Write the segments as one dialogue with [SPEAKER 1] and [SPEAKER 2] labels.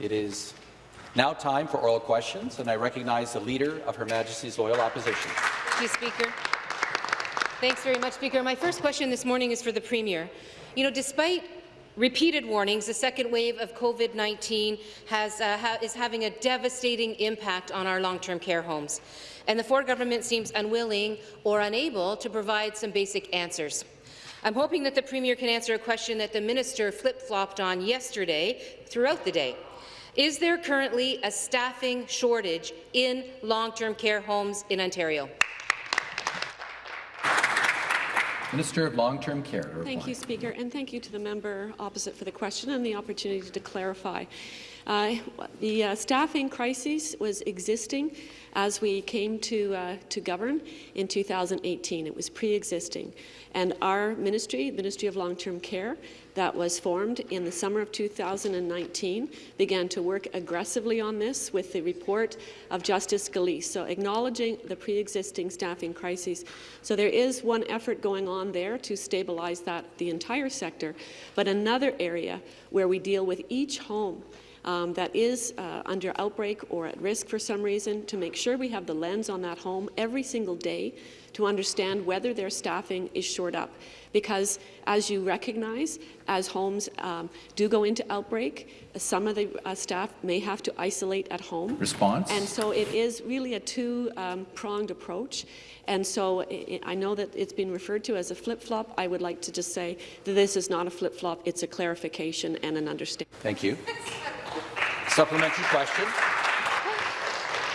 [SPEAKER 1] It is now time for oral questions, and I recognize the Leader of Her Majesty's Loyal Opposition.
[SPEAKER 2] Thank you, Speaker. Thanks very much, Speaker. My first question this morning is for the Premier. You know, despite repeated warnings, the second wave of COVID-19 uh, ha is having a devastating impact on our long-term care homes, and the Ford government seems unwilling or unable to provide some basic answers. I'm hoping that the Premier can answer a question that the minister flip-flopped on yesterday throughout the day. Is there currently a staffing shortage in long-term care homes in Ontario?
[SPEAKER 1] Minister of Long-Term Care.
[SPEAKER 3] Thank you, Speaker, and thank you to the member opposite for the question and the opportunity to clarify. Uh, the uh, staffing crisis was existing as we came to, uh, to govern in 2018. It was pre-existing. And our ministry, the Ministry of Long-Term Care, that was formed in the summer of 2019, began to work aggressively on this with the report of Justice Gillese, so acknowledging the pre-existing staffing crises. So there is one effort going on there to stabilize that, the entire sector, but another area where we deal with each home um, that is uh, under outbreak or at risk for some reason, to make sure we have the lens on that home every single day to understand whether their staffing is short up. Because, as you recognize, as homes um, do go into outbreak, some of the uh, staff may have to isolate at home.
[SPEAKER 1] Response?
[SPEAKER 3] And so it is really a two-pronged um, approach. And so I know that it's been referred to as a flip-flop. I would like to just say that this is not a flip-flop. It's a clarification and an understanding.
[SPEAKER 1] Thank you. Supplementary question.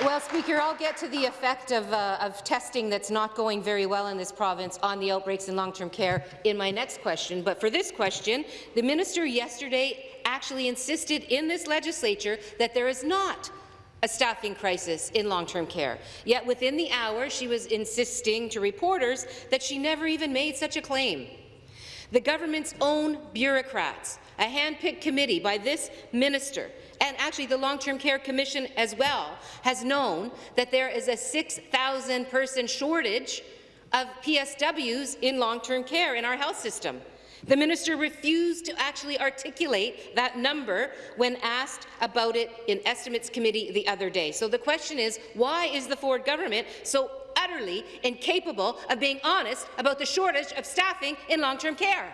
[SPEAKER 2] Well, Speaker, I'll get to the effect of, uh, of, testing that's not going very well in this province on the outbreaks in long-term care in my next question. But for this question, the minister yesterday actually insisted in this legislature that there is not a staffing crisis in long-term care. Yet within the hour, she was insisting to reporters that she never even made such a claim. The government's own bureaucrats, a hand-picked committee by this minister, and actually the Long-Term Care Commission as well, has known that there is a 6,000-person shortage of PSWs in long-term care in our health system. The minister refused to actually articulate that number when asked about it in Estimates Committee the other day. So the question is, why is the Ford government so utterly incapable of being honest about the shortage of staffing in long-term care?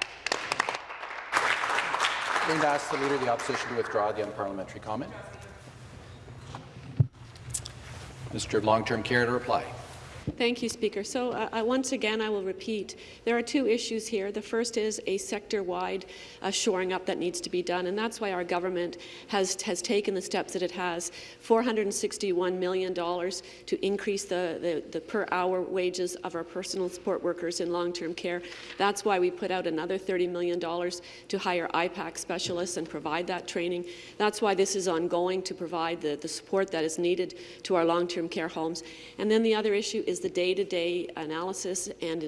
[SPEAKER 1] I'm going to ask the Leader of the Opposition to withdraw the unparliamentary comment. Mr. Long-Term Care to reply.
[SPEAKER 3] Thank you, Speaker. So uh, once again, I will repeat, there are two issues here. The first is a sector-wide uh, shoring up that needs to be done, and that's why our government has, has taken the steps that it has, $461 million to increase the, the, the per-hour wages of our personal support workers in long-term care. That's why we put out another $30 million to hire IPAC specialists and provide that training. That's why this is ongoing to provide the, the support that is needed to our long-term care homes. And then the other issue is the day-to-day -day analysis and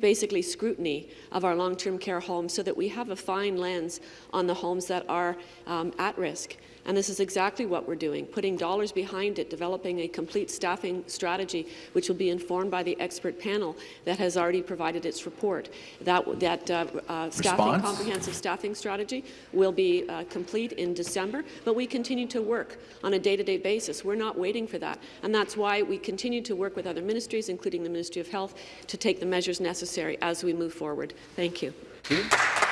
[SPEAKER 3] basically scrutiny of our long-term care homes so that we have a fine lens on the homes that are um, at risk. And this is exactly what we're doing, putting dollars behind it, developing a complete staffing strategy, which will be informed by the expert panel that has already provided its report. That, that uh, uh, staffing, comprehensive staffing strategy will be uh, complete in December, but we continue to work on a day-to-day -day basis. We're not waiting for that, and that's why we continue to work with other ministries, including the Ministry of Health, to take the measures necessary as we move forward. Thank you.
[SPEAKER 1] Thank you.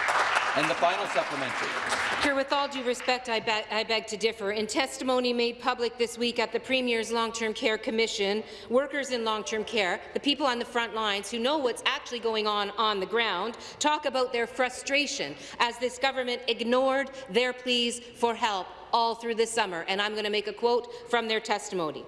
[SPEAKER 1] And the final supplementary.
[SPEAKER 2] Sure, with all due respect, I, be I, beg to differ. In testimony made public this week at the Premier's Long-Term Care Commission, workers in long-term care, the people on the front lines who know what's actually going on on the ground, talk about their frustration as this government ignored their pleas for help all through the summer. And I'm going to make a quote from their testimony.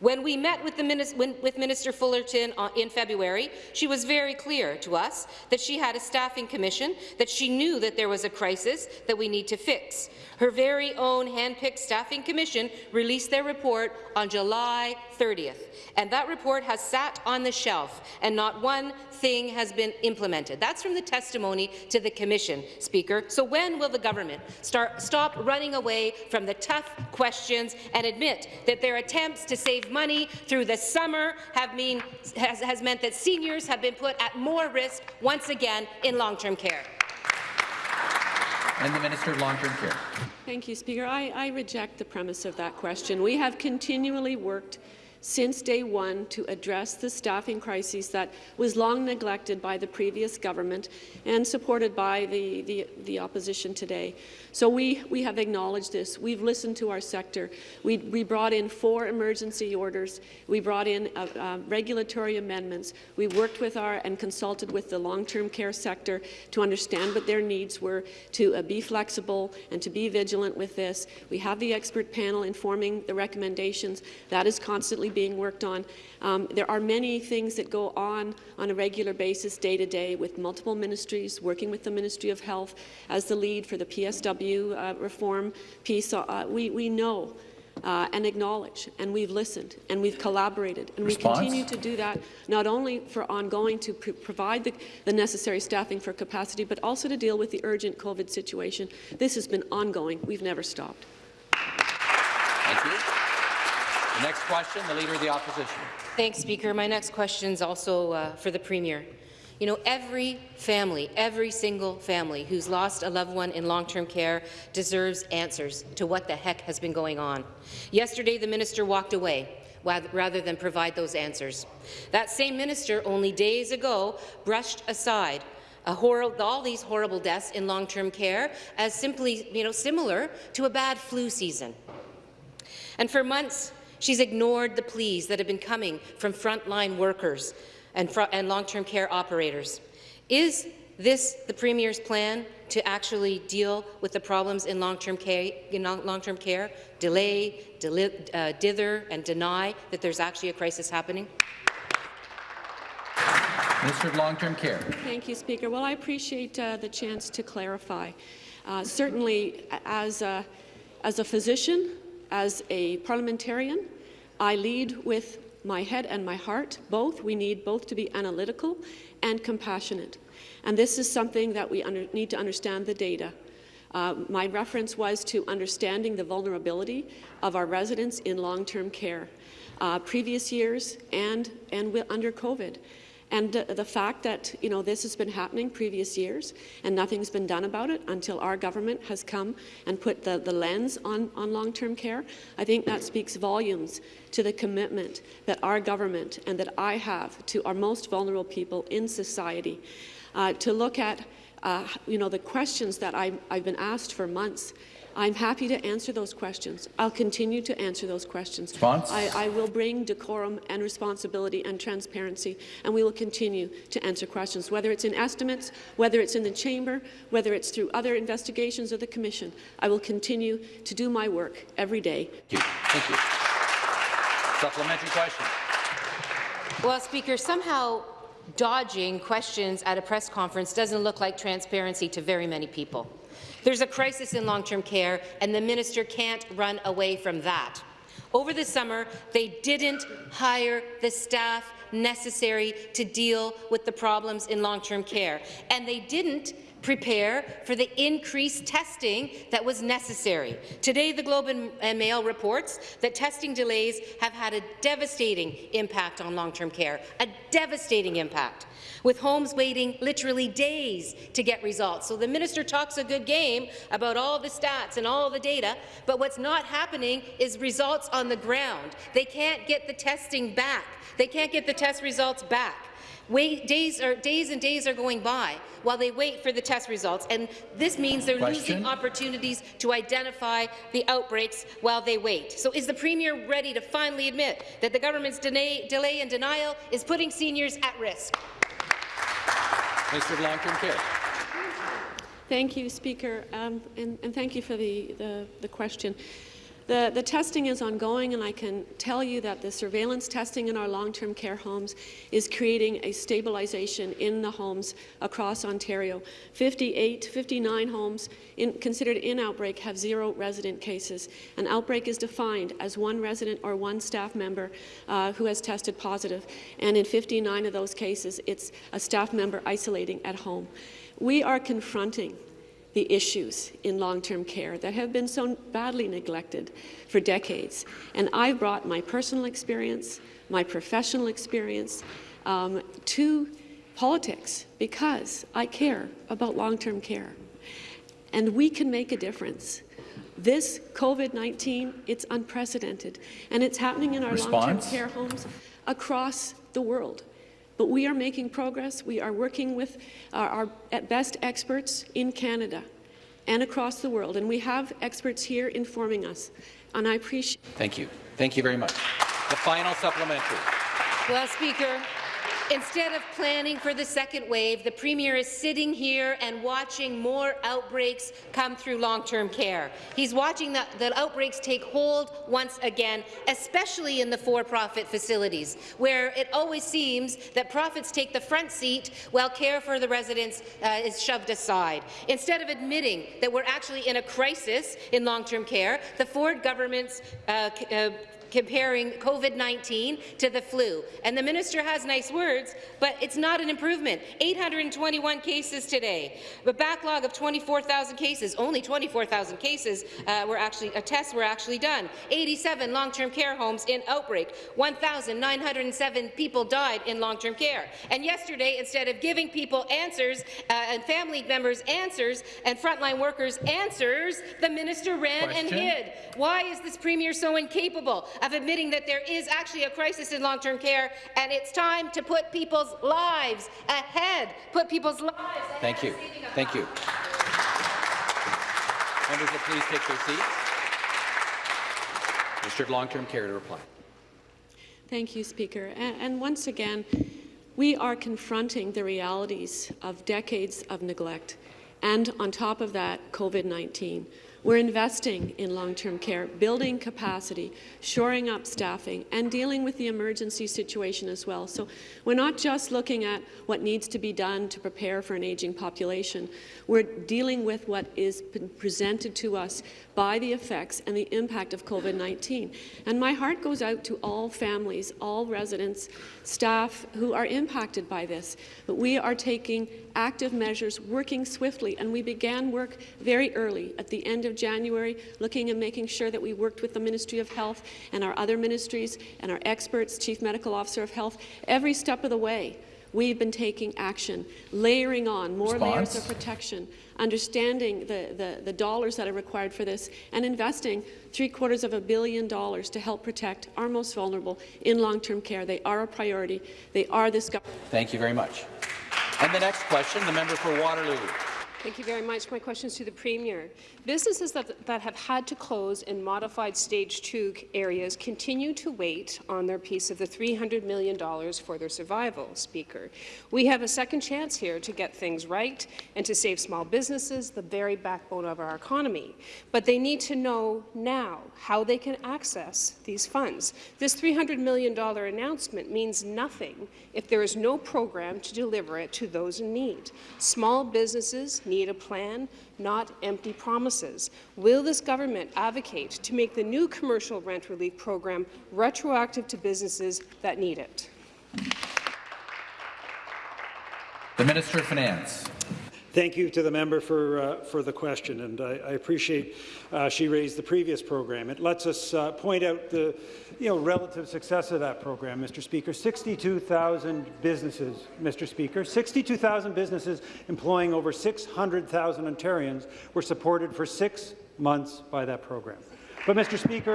[SPEAKER 2] When we met with, with Minister Fullerton uh, in February, she was very clear to us that she had a staffing commission, that she knew that there was a crisis that we need to fix. Her very own hand-picked staffing commission released their report on July 30th, and that report has sat on the shelf, and not one thing has been implemented. That's from the testimony to the commission, Speaker. So when will the government start, stop running away from the tough questions and admit that their attempts to save money through the summer have mean, has, has meant that seniors have been put at more risk once again in long-term care?
[SPEAKER 1] And the Minister of Long-Term Care.
[SPEAKER 3] Thank you, Speaker. I, I reject the premise of that question. We have continually worked since day one to address the staffing crisis that was long neglected by the previous government and supported by the, the, the opposition today. So we, we have acknowledged this. We've listened to our sector. We, we brought in four emergency orders. We brought in uh, uh, regulatory amendments. We worked with our and consulted with the long-term care sector to understand what their needs were, to uh, be flexible and to be vigilant with this. We have the expert panel informing the recommendations. That is constantly being worked on. Um, there are many things that go on on a regular basis, day to day, with multiple ministries, working with the Ministry of Health as the lead for the PSW uh, reform piece. Uh, we, we know uh, and acknowledge, and we've listened, and we've collaborated, and
[SPEAKER 1] Response?
[SPEAKER 3] we continue to do that, not only for ongoing to pr provide the, the necessary staffing for capacity, but also to deal with the urgent COVID situation. This has been ongoing. We've never stopped.
[SPEAKER 1] The next question, the Leader of the Opposition.
[SPEAKER 2] Thanks, Speaker. My next question is also uh, for the Premier. You know, every family, every single family who's lost a loved one in long-term care deserves answers to what the heck has been going on. Yesterday, the minister walked away rather than provide those answers. That same minister only days ago brushed aside all these horrible deaths in long-term care as simply, you know, similar to a bad flu season. And for months, She's ignored the pleas that have been coming from frontline workers and, fr and long-term care operators. Is this the Premier's plan to actually deal with the problems in long-term care, long care, delay, deli uh, dither, and deny that there's actually a crisis happening?
[SPEAKER 1] Minister of Long-Term Care.
[SPEAKER 3] Thank you, Speaker. Well, I appreciate uh, the chance to clarify. Uh, certainly, as a, as a physician, as a parliamentarian, I lead with my head and my heart, both. We need both to be analytical and compassionate. And this is something that we need to understand the data. Uh, my reference was to understanding the vulnerability of our residents in long-term care, uh, previous years and, and under COVID. And the fact that you know this has been happening previous years and nothing's been done about it until our government has come and put the, the lens on, on long-term care, I think that speaks volumes to the commitment that our government and that I have to our most vulnerable people in society. Uh, to look at uh, you know, the questions that I, I've been asked for months I'm happy to answer those questions. I'll continue to answer those questions.
[SPEAKER 1] Response?
[SPEAKER 3] I, I, will bring decorum and responsibility and transparency, and we will continue to answer questions, whether it's in estimates, whether it's in the chamber, whether it's through other investigations of the Commission. I will continue to do my work every day.
[SPEAKER 1] Thank you. Thank you. Supplementary question.
[SPEAKER 2] Well, Speaker, somehow dodging questions at a press conference doesn't look like transparency to very many people. There's a crisis in long-term care, and the minister can't run away from that. Over the summer, they didn't hire the staff necessary to deal with the problems in long-term care, and they didn't prepare for the increased testing that was necessary. Today, the Globe and Mail reports that testing delays have had a devastating impact on long-term care, a devastating impact with homes waiting literally days to get results. So the minister talks a good game about all the stats and all the data, but what's not happening is results on the ground. They can't get the testing back. They can't get the test results back. Wait, days, are, days and days are going by while they wait for the test results, and this means they're
[SPEAKER 1] Question?
[SPEAKER 2] losing opportunities to identify the outbreaks while they wait. So is the Premier ready to finally admit that the government's delay, delay and denial is putting seniors at risk?
[SPEAKER 1] Mr. of Long-Term Care.
[SPEAKER 3] Thank you, Speaker, um, and, and, thank you for the, the, the question. The, the, testing is ongoing, and I can tell you that the surveillance testing in our long-term care homes is creating a stabilization in the homes across Ontario. 58, 59 homes in, considered in outbreak have zero resident cases. An outbreak is defined as one resident or one staff member uh, who has tested positive, and in 59 of those cases, it's a staff member isolating at home. We are confronting the issues in long-term care that have been so badly neglected for decades. And I've brought my personal experience, my professional experience um, to politics because I care about long-term care. And we can make a difference. This COVID-19, it's unprecedented, and it's happening in our long-term care homes across the world. But we are making progress. We are working with uh, our, our at best experts in Canada and across the world, and we have experts here informing us. And I appreciate
[SPEAKER 1] Thank you. Thank you very much. The final supplementary.
[SPEAKER 2] Well, Speaker, instead of planning for the second wave, the Premier is sitting here and watching more outbreaks come through long-term care. He's watching the, the outbreaks take hold once again, especially in the for-profit facilities, where it always seems that profits take the front seat while care for the residents uh, is shoved aside. Instead of admitting that we're actually in a crisis in long-term care, the Ford government's uh, uh, comparing COVID-19 to the flu. And the minister has nice words, but it's not an improvement. 821 cases today, a backlog of 24,000 cases. Only 24,000 cases uh, were actually, uh, tests were actually done. 87 long-term care homes in outbreak. 1,907 people died in long-term care. And yesterday, instead of giving people answers uh, and family members answers and frontline workers answers, the minister ran and hid. Why is this premier so incapable of admitting that there is actually a crisis in long-term care and it's time to put people's lives ahead, put people's lives ahead
[SPEAKER 1] Thank you.
[SPEAKER 2] of saving
[SPEAKER 1] Thank you. Members will please take their seats. Mr. Long-Term Care to reply.
[SPEAKER 3] Thank you, Speaker. And, and once again, we are confronting the realities of decades of neglect. And on top of that, COVID-19. We're investing in long-term care, building capacity, shoring up staffing, and dealing with the emergency situation as well. So we're not just looking at what needs to be done to prepare for an aging population. We're dealing with what is presented to us by the effects and the impact of COVID-19. And my heart goes out to all families, all residents, staff who are impacted by this. But we are taking active measures, working swiftly, and we began work very early at the end of January, looking and making sure that we worked with the Ministry of Health and our other ministries and our experts, Chief Medical Officer of Health, every step of the way. We've been taking action, layering on more layers of protection, understanding the, the, the dollars that are required for this, and investing three quarters of a billion dollars to help protect our most vulnerable in long-term care. They are a priority. They are this government.
[SPEAKER 1] Thank you very much. And the next question, the member for Waterloo.
[SPEAKER 4] Thank you very much. My question is to the Premier. Businesses that, that have had to close in modified Stage 2 areas continue to wait on their piece of the $300 million for their survival, Speaker. We have a second chance here to get things right and to save small businesses, the very backbone of our economy. But they need to know now how they can access these funds. This $300 million announcement means nothing if there is no program to deliver it to those in need. Small businesses need a plan, not empty promises. Will this government advocate to make the new commercial rent relief program retroactive to businesses that need it?
[SPEAKER 1] The Minister of Finance.
[SPEAKER 5] Thank you to the member for, uh, for the question, and I, I appreciate uh, she raised the previous program. It lets us uh, point out the you know, relative success of that program, Mr. Speaker. 62,000 businesses, Mr. Speaker, 62,000 businesses employing over 600,000 Ontarians were supported for six months by that program. But, Mr. Speaker,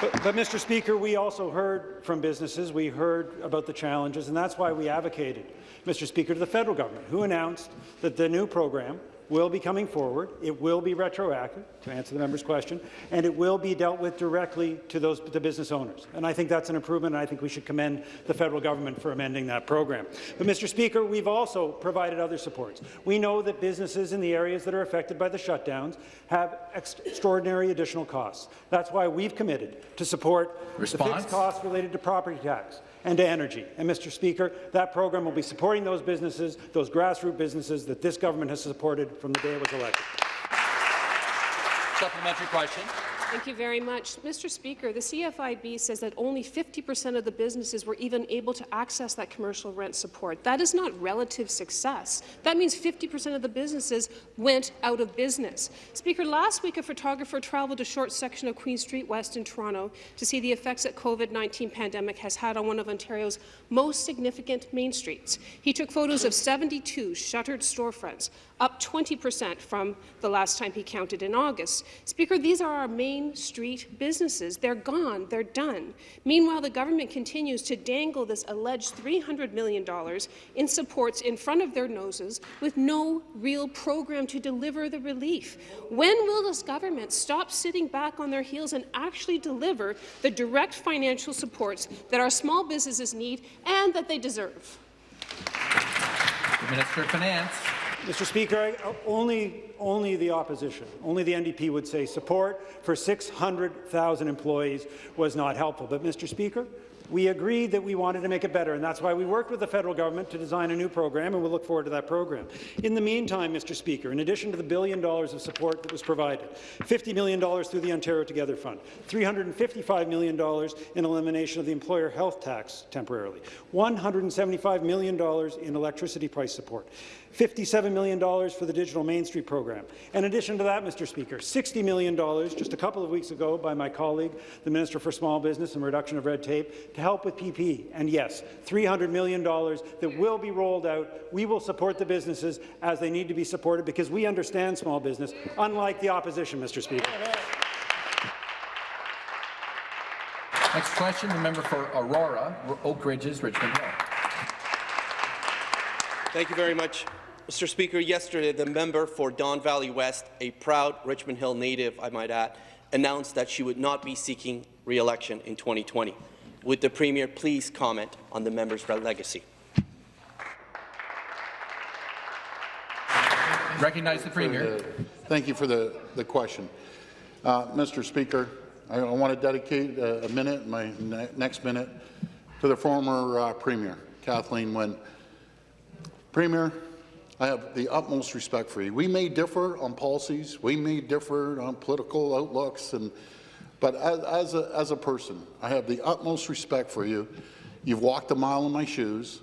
[SPEAKER 5] but, but, Mr. Speaker, we also heard from businesses, we heard about the challenges, and that's why we advocated, Mr. Speaker, to the federal government, who announced that the new program will be coming forward. It will be retroactive, to answer the member's question, and it will be dealt with directly to those the business owners. And I think that's an improvement, and I think we should commend the federal government for amending that program. But, Mr. Speaker, we've also provided other supports. We know that businesses in the areas that are affected by the shutdowns have ex extraordinary additional costs. That's why we've committed to support the fixed costs related to property tax and to energy. And, Mr. Speaker, that program will be supporting those businesses, those grassroots businesses that this government has supported from the day it was elected.
[SPEAKER 1] Supplementary question.
[SPEAKER 4] Thank you very much. Mr. Speaker, the CFIB says that only 50% of the businesses were even able to access that commercial rent support. That is not relative success. That means 50% of the businesses went out of business. Speaker, last week a photographer traveled a short section of Queen Street West in Toronto to see the effects that COVID-19 pandemic has had on one of Ontario's most significant main streets. He took photos of 72 shuttered storefronts, up 20% from the last time he counted in August. Speaker, these are our main street businesses. They're gone. They're done. Meanwhile, the government continues to dangle this alleged $300 million in supports in front of their noses with no real program to deliver the relief. When will this government stop sitting back on their heels and actually deliver the direct financial supports that our small businesses need and that they deserve?
[SPEAKER 1] The Minister of Finance.
[SPEAKER 5] Mr. Speaker, I, uh, only, only the opposition, only the NDP would say support for 600,000 employees was not helpful. But, Mr. Speaker, we agreed that we wanted to make it better, and that's why we worked with the federal government to design a new program, and we'll look forward to that program. In the meantime, Mr. Speaker, in addition to the billion dollars of support that was provided, $50 million through the Ontario Together Fund, $355 million in elimination of the employer health tax temporarily, $175 million in electricity price support, $57 million for the Digital Main Street program. In addition to that, Mr. Speaker, $60 million just a couple of weeks ago by my colleague, the Minister for Small Business and Reduction of Red Tape, to help with PPE. And yes, $300 million that will be rolled out. We will support the businesses as they need to be supported because we understand small business, unlike the opposition, Mr. Speaker.
[SPEAKER 1] Next question, the member for Aurora, Oak Ridges, Richmond Hill.
[SPEAKER 6] Thank you very much. Mr. Speaker, yesterday the member for Don Valley West, a proud Richmond Hill native, I might add, announced that she would not be seeking re-election in 2020. Would the Premier please comment on the member's legacy?
[SPEAKER 1] Recognize the Premier.
[SPEAKER 7] The, thank you for the, the question. Uh, Mr. Speaker, I, I, want to dedicate a, a minute, my ne next minute, to the former uh, Premier, Kathleen Wynne. Premier, I have the utmost respect for you. We may differ on policies, we may differ on political outlooks, and, but as, as, a, as a person, I have the utmost respect for you. You've walked a mile in my shoes.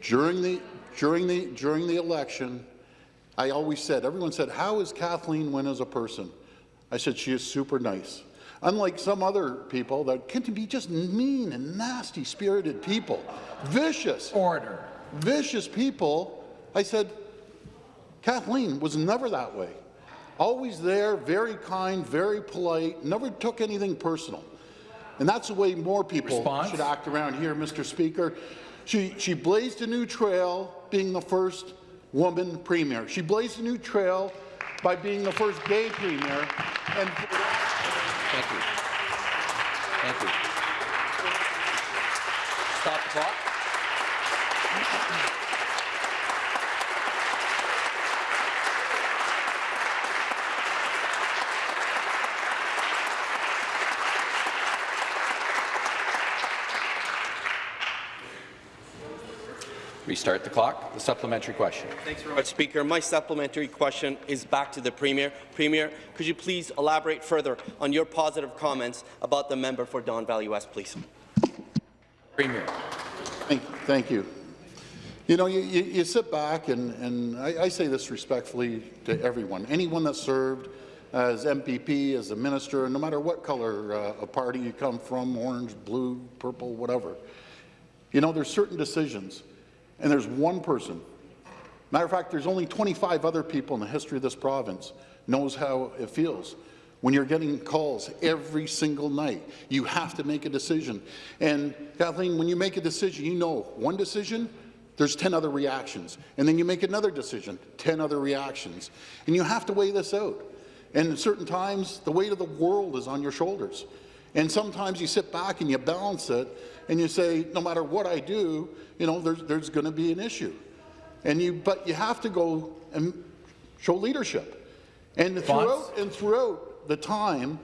[SPEAKER 7] During the, during the, during the election, I always said, everyone said, how is Kathleen Wynne as a person? I said, she is super nice. Unlike some other people that can be just mean and nasty-spirited people, vicious.
[SPEAKER 1] Order.
[SPEAKER 7] Vicious people I said, Kathleen was never that way. Always there, very kind, very polite, never took anything personal. And that's the way more people
[SPEAKER 1] Response?
[SPEAKER 7] should act around here, Mr. Speaker. She, she blazed a new trail being the first woman premier. She blazed a new trail by being the first gay premier. And
[SPEAKER 1] Thank you. Thank you. Stop the clock. Restart the clock. The supplementary question.
[SPEAKER 6] Thanks very much, Speaker. My supplementary question is back to the Premier. Premier, could you please elaborate further on your positive comments about the member for Don Valley West, please?
[SPEAKER 1] Premier.
[SPEAKER 7] Thank, thank you. You know, you, you, you sit back, and, and I, I, say this respectfully to everyone, anyone that served as MPP, as a minister, no matter what color uh, a party you come from, orange, blue, purple, whatever, you know, there's certain decisions and there's one person. Matter of fact, there's only 25 other people in the history of this province knows how it feels. When you're getting calls every single night, you have to make a decision. And Kathleen, when you make a decision, you know one decision, there's 10 other reactions. And then you make another decision, 10 other reactions. And you have to weigh this out. And at certain times, the weight of the world is on your shoulders. And sometimes you sit back and you balance it and you say, no matter what I do, you know, there's, there's going to be an issue. And you, but you have to go and show leadership. And throughout, and throughout the time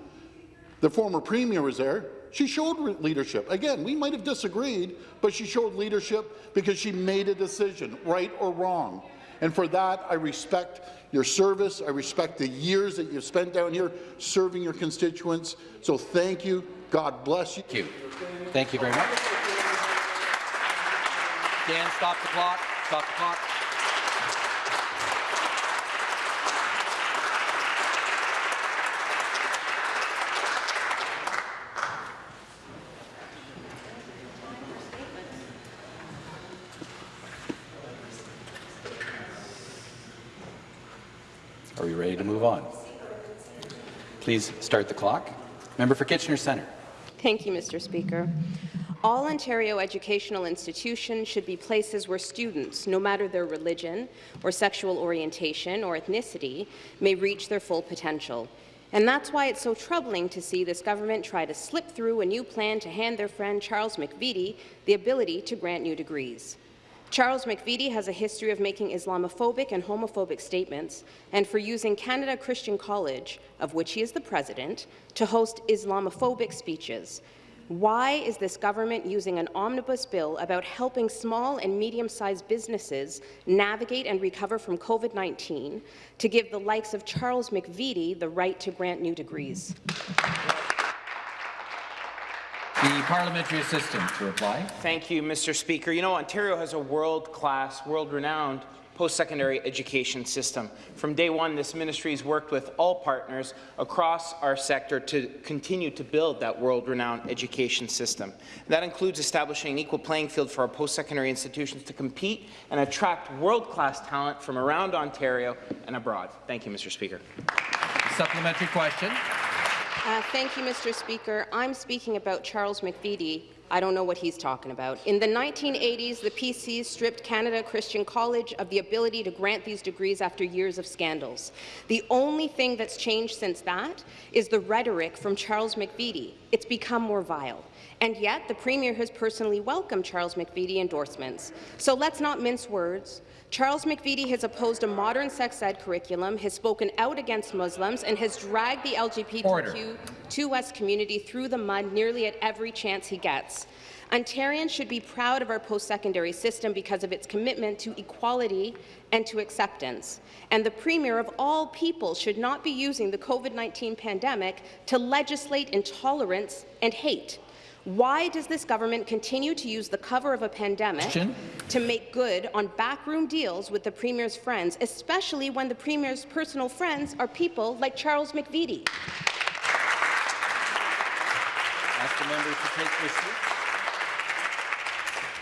[SPEAKER 7] the former premier was there, she showed leadership. Again, we might have disagreed, but she showed leadership because she made a decision, right or wrong. And for that, I respect your service. I respect the years that you've spent down here serving your constituents. So thank you. God bless you.
[SPEAKER 1] Thank you. Thank you very much. Dan, stop the clock. Stop the clock. Are we ready to move on? Please start the clock. Member for Kitchener Centre.
[SPEAKER 8] Thank you, Mr. Speaker. All Ontario educational institutions should be places where students, no matter their religion or sexual orientation or ethnicity, may reach their full potential. And that's why it's so troubling to see this government try to slip through a new plan to hand their friend Charles McVety the ability to grant new degrees. Charles McVety has a history of making Islamophobic and homophobic statements and for using Canada Christian College, of which he is the president, to host Islamophobic speeches. Why is this government using an omnibus bill about helping small and medium-sized businesses navigate and recover from COVID-19 to give the likes of Charles McVety the right to grant new degrees?
[SPEAKER 1] Parliamentary assistant to reply.
[SPEAKER 9] Thank you, Mr. Speaker. You know, Ontario has a world-class, world-renowned post-secondary education system. From day one, this ministry has worked with all partners across our sector to continue to build that world-renowned education system. That includes establishing an equal playing field for our post-secondary institutions to compete and attract world-class talent from around Ontario and abroad. Thank you, Mr. Speaker.
[SPEAKER 1] Supplementary question.
[SPEAKER 8] Uh, thank you, Mr. Speaker. I'm speaking about Charles McVety. I don't know what he's talking about. In the 1980s, the PCs stripped Canada Christian College of the ability to grant these degrees after years of scandals. The only thing that's changed since that is the rhetoric from Charles McVety. It's become more vile. And yet, the Premier has personally welcomed Charles McVety endorsements. So let's not mince words. Charles McVety has opposed a modern sex ed curriculum, has spoken out against Muslims, and has dragged the LGBTQ2S community through the mud nearly at every chance he gets. Ontarians should be proud of our post-secondary system because of its commitment to equality and to acceptance. And the Premier of all people should not be using the COVID-19 pandemic to legislate intolerance and hate. Why does this government continue to use the cover of a pandemic
[SPEAKER 1] Question?
[SPEAKER 8] to make good on backroom deals with the Premier's friends, especially when the Premier's personal friends are people like Charles McVety?
[SPEAKER 1] Ask the members to take their seats.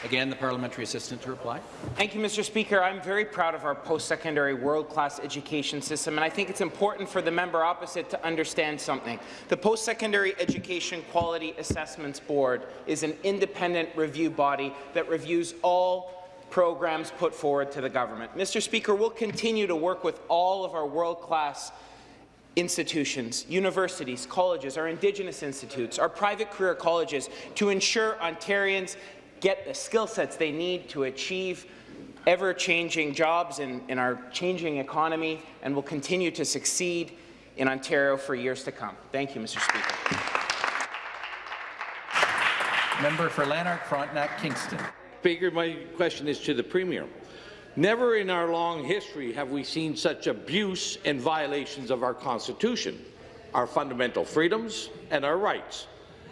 [SPEAKER 1] Again, the parliamentary assistant to reply.
[SPEAKER 9] Thank you, Mr. Speaker. I'm very proud of our post-secondary world-class education system, and I think it's important for the member opposite to understand something. The Post-Secondary Education Quality Assessments Board is an independent review body that reviews all programs put forward to the government. Mr. Speaker, we'll continue to work with all of our world-class institutions, universities, colleges, our Indigenous institutes, our private career colleges to ensure Ontarians get the skill sets they need to achieve ever-changing jobs in, in our changing economy and will continue to succeed in Ontario for years to come. Thank you, Mr. Speaker.
[SPEAKER 1] Member for Lanark Frontenac Kingston.
[SPEAKER 10] Speaker, my question is to the Premier. Never in our long history have we seen such abuse and violations of our Constitution, our fundamental freedoms and our rights.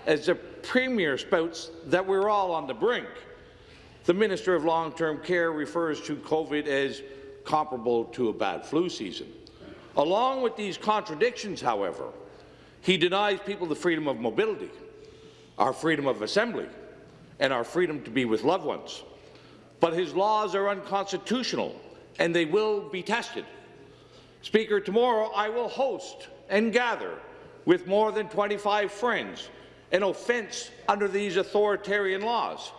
[SPEAKER 10] As the Premier spouts that we're all on the brink, the Minister of Long-Term Care refers to COVID as comparable to a bad flu season. Along with these contradictions, however, he denies people the freedom of mobility, our freedom of assembly, and our freedom to be with loved ones. But his laws are unconstitutional, and they will be tested. Speaker, tomorrow I will host and gather with more than 25 friends an offence under these authoritarian laws.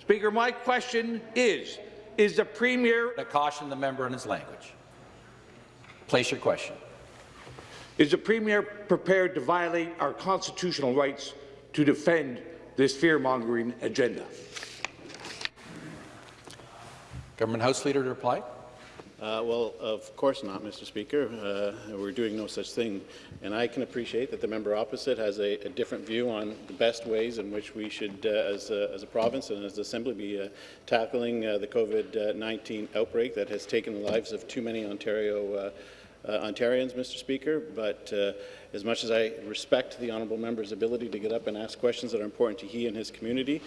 [SPEAKER 10] Speaker, my question is, is the Premier
[SPEAKER 1] To caution the member on his language. Place your question.
[SPEAKER 10] Is the Premier prepared to violate our constitutional rights to defend this fear-mongering agenda?
[SPEAKER 1] Government House Leader to reply.
[SPEAKER 11] Uh, well, of course not, Mr. Speaker. Uh, we're doing no such thing. And I can appreciate that the member opposite has a, a different view on the best ways in which we should, uh, as, a, as, a, province and as an assembly, be uh, tackling uh, the COVID-19 outbreak that has taken the lives of too many Ontario uh, Ontarians, Mr. Speaker. But as much as I respect the honourable member's ability to get up and ask questions that are important to he and his community,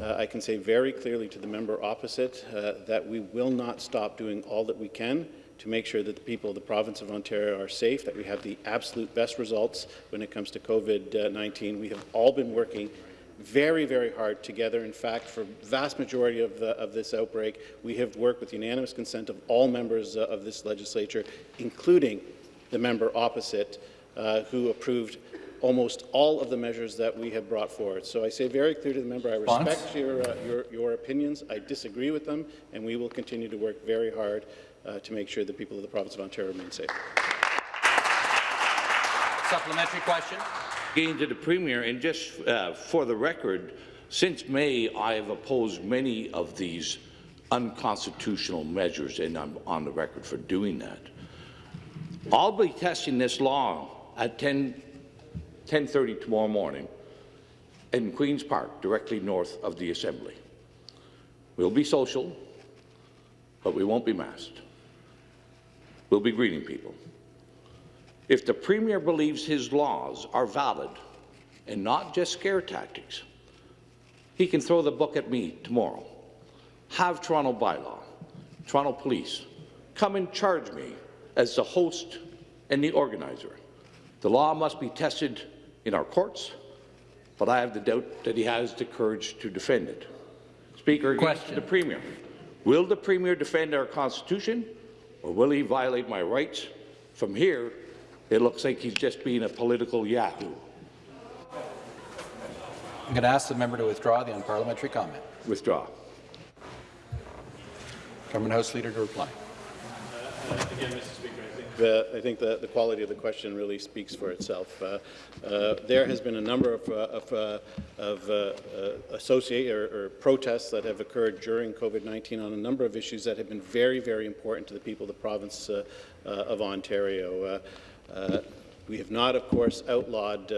[SPEAKER 11] uh, I can say very clearly to the member opposite uh, that we will not stop doing all that we can to make sure that the people of the province of Ontario are safe, that we have the absolute best results when it comes to COVID-19. We have all been working very, very hard together. In fact, for vast majority of, the, of this outbreak, we have worked with unanimous consent of all members uh, of this legislature, including the member opposite, uh, who approved almost all of the measures that we have brought forward. So I say very clear to the member, I respect your, uh, your, your, opinions, I disagree with them, and we will continue to work very hard uh, to make sure the people of the province of Ontario remain safe.
[SPEAKER 1] Supplementary question.
[SPEAKER 10] Again to the Premier, and just uh, for the record, since May, I have opposed many of these unconstitutional measures, and I'm on the record for doing that. I'll be testing this law at 10 10.30 tomorrow morning in Queen's Park, directly north of the Assembly. We'll be social, but we won't be masked. We'll be greeting people. If the Premier believes his laws are valid and not just scare tactics, he can throw the book at me tomorrow. Have Toronto bylaw, Toronto Police, come and charge me as the host and the organizer. The law must be tested in our courts, but I have the doubt that he has the courage to defend it. Speaker, Question. the Premier. Will the Premier defend our Constitution, or will he violate my rights? From here, it looks like he's just being a political yahoo.
[SPEAKER 1] I'm going to ask the member to withdraw the unparliamentary comment.
[SPEAKER 10] Withdraw.
[SPEAKER 1] Government House Leader to reply.
[SPEAKER 11] Uh, again, Mr. Speaker, the, I think the, the, quality of the question really speaks for itself. Uh, uh, there has been a number of, uh, of, uh, of uh, associate or, or, protests that have occurred during COVID-19 on a number of issues that have been very, very important to the people of the province of Ontario. we have not, of course, outlawed,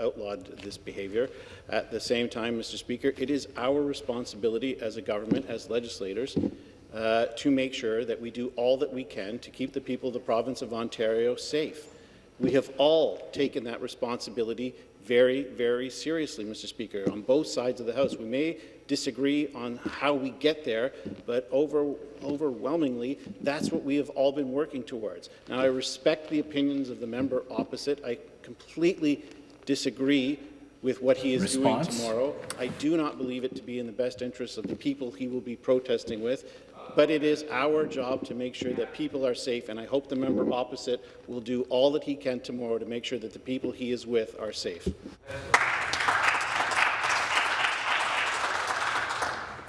[SPEAKER 11] outlawed this behaviour. At the same time, Mr. Speaker, it is our responsibility as a government, as legislators, uh, to make sure that we do all that we can to keep the people of the province of Ontario safe. We have all taken that responsibility very, very seriously, Mr. Speaker, on both sides of the House. We may disagree on how we get there, but over, overwhelmingly, that's what we have all been working towards. Now, I respect the opinions of the member opposite. I completely disagree with what he is Response? doing tomorrow. I do not believe it to be in the best interest of the people he will be protesting with but it is our job to make sure that people are safe, and I hope the member opposite will do all that he can tomorrow to make sure that the people he is with are safe.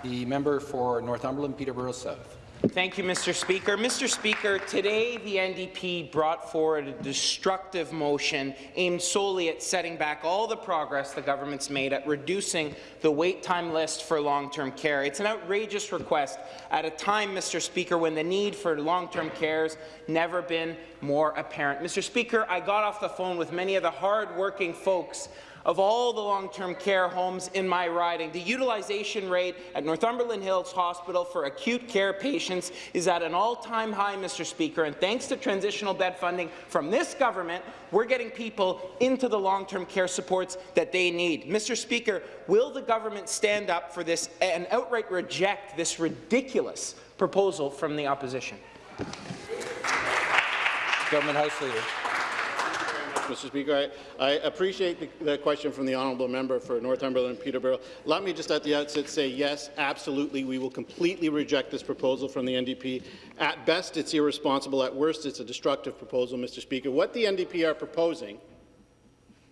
[SPEAKER 1] The member for Northumberland, Peterborough South.
[SPEAKER 9] Thank you, Mr. Speaker. Mr. Speaker, today the NDP brought forward a destructive motion aimed solely at setting back all the progress the government's made at reducing the wait time list for long-term care. It's an outrageous request at a time, Mr. Speaker, when the need for long-term care has never been more apparent. Mr. Speaker, I got off the phone with many of the hard-working folks of all the long-term care homes in my riding. The utilization rate at Northumberland Hills Hospital for acute care patients is at an all-time high, Mr. Speaker, and thanks to transitional bed funding from this government, we're getting people into the long-term care supports that they need. Mr. Speaker, will the government stand up for this and outright reject this ridiculous proposal from the opposition?
[SPEAKER 1] Government House Leader.
[SPEAKER 11] Mr. Speaker. I, I appreciate the, the, question from the honourable member for Northumberland Peterborough. Let me just at the outset say yes, absolutely, we will completely reject this proposal from the NDP. At best, it's irresponsible. At worst, it's a destructive proposal, Mr. Speaker. What the NDP are proposing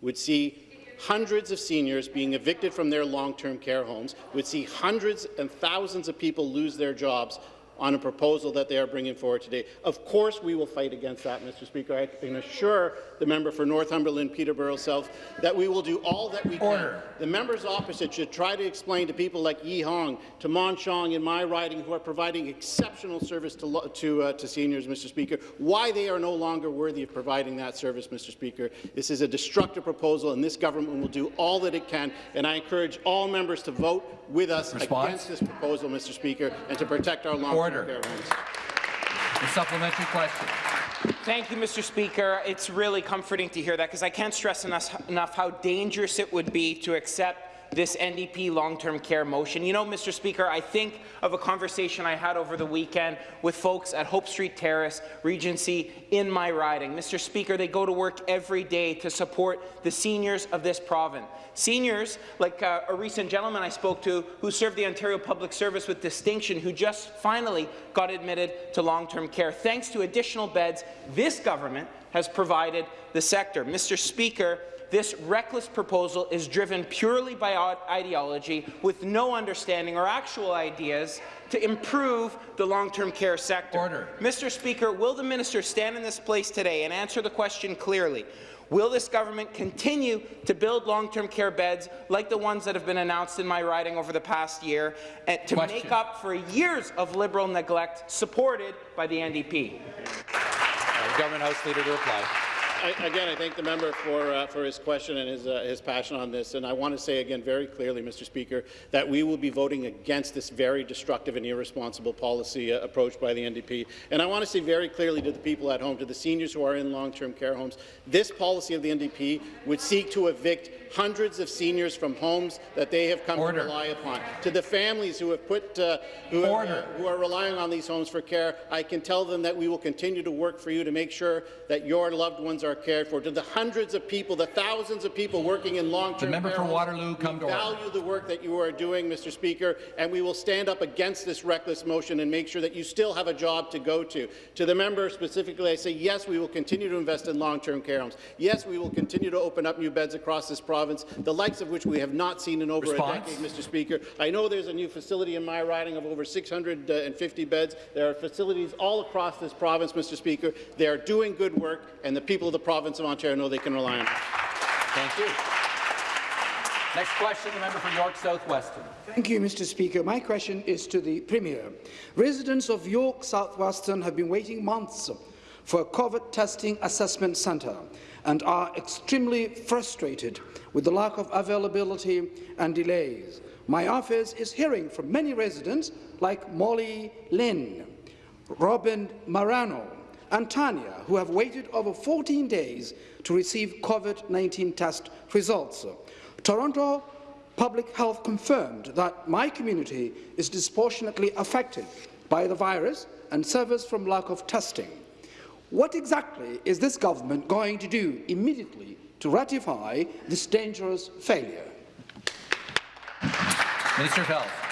[SPEAKER 11] would see hundreds of seniors being evicted from their long-term care homes, would see hundreds and thousands of people lose their jobs on a proposal that they are bringing forward today. Of course we will fight against that, Mr. Speaker. I can assure the member for Northumberland, Peterborough South, that we will do all that we
[SPEAKER 1] Order.
[SPEAKER 11] can. The members opposite should try to explain to people like Yee Hong, to Mon Sheong in my riding, who are providing exceptional service to, to, uh, to seniors, Mr. Speaker, why they are no longer worthy of providing that service, Mr. Speaker. This is a destructive proposal, and this government will do all that it can, and I encourage all members to vote with us
[SPEAKER 1] Response?
[SPEAKER 11] against this proposal, Mr. Speaker, and to protect our long-term
[SPEAKER 1] Order.
[SPEAKER 11] care homes.
[SPEAKER 1] The supplementary question.
[SPEAKER 9] Thank you, Mr. Speaker. It's really comforting to hear that because I can't stress enough, enough how dangerous it would be to accept this NDP long-term care motion. You know, Mr. Speaker, I think of a conversation I had over the weekend with folks at Hope Street Terrace, Regency, in my riding. Mr. Speaker, they go to work every day to support the seniors of this province. Seniors, like uh, a recent gentleman I spoke to who served the Ontario Public Service with distinction, who just finally got admitted to long-term care. Thanks to additional beds, this government has provided the sector. Mr. Speaker, this reckless proposal is driven purely by ideology with no understanding or actual ideas to improve the long-term care sector.
[SPEAKER 1] Order.
[SPEAKER 9] Mr. Speaker, will the minister stand in this place today and answer the question clearly? Will this government continue to build long-term care beds like the ones that have been announced in my riding over the past year and to
[SPEAKER 1] Question.
[SPEAKER 9] make up for years of Liberal neglect supported by the NDP?
[SPEAKER 1] Uh, Government House Leader to reply.
[SPEAKER 11] I, again, I thank the member for, uh, for his question and his, uh, his passion on this. And I want to say again very clearly, Mr. Speaker, that we will be voting against this very destructive and irresponsible policy uh, approach by the NDP. And I want to say very clearly to the people at home, to the seniors who are in long-term care homes, this policy of the NDP would seek to evict hundreds of seniors from homes that they have come
[SPEAKER 1] Order.
[SPEAKER 11] to rely upon. To the families who have put, uh, who, have,
[SPEAKER 1] Order.
[SPEAKER 11] who are relying on these homes for care, I can tell them that we will continue to work for you to make sure that your loved ones are cared for. To the hundreds of people, the thousands of people working in long-term care
[SPEAKER 1] for Waterloo, come
[SPEAKER 11] we
[SPEAKER 1] to order.
[SPEAKER 11] value the work that you are doing, Mr. Speaker, and we will stand up against this reckless motion and make sure that you still have a job to go to. To the member specifically, I say yes, we will continue to invest in long-term care homes. Yes, we will continue to open up new beds across this province, the likes of which we have not seen in over
[SPEAKER 1] Response?
[SPEAKER 11] a decade, Mr. Speaker. I know there's a new facility in my riding of over 650 beds. There are facilities all across this province, Mr. Speaker. They are doing good work, and the people of the province of Ontario know they can rely on them.
[SPEAKER 1] Thank you. Next question, the member for York South-Weston.
[SPEAKER 12] Thank you, Mr. Speaker. My question is to the Premier. Residents of York South-Weston have been waiting months for a COVID testing assessment centre and are extremely frustrated with the lack of availability and delays. My office is hearing from many residents like Molly Lynn, Robin Marano, and Tanya, who have waited over 14 days to receive COVID-19 test results. Toronto Public Health confirmed that my community is disproportionately affected by the virus and suffers from lack of testing. What exactly is this government going to do immediately to ratify this dangerous failure?
[SPEAKER 1] Minister of Health.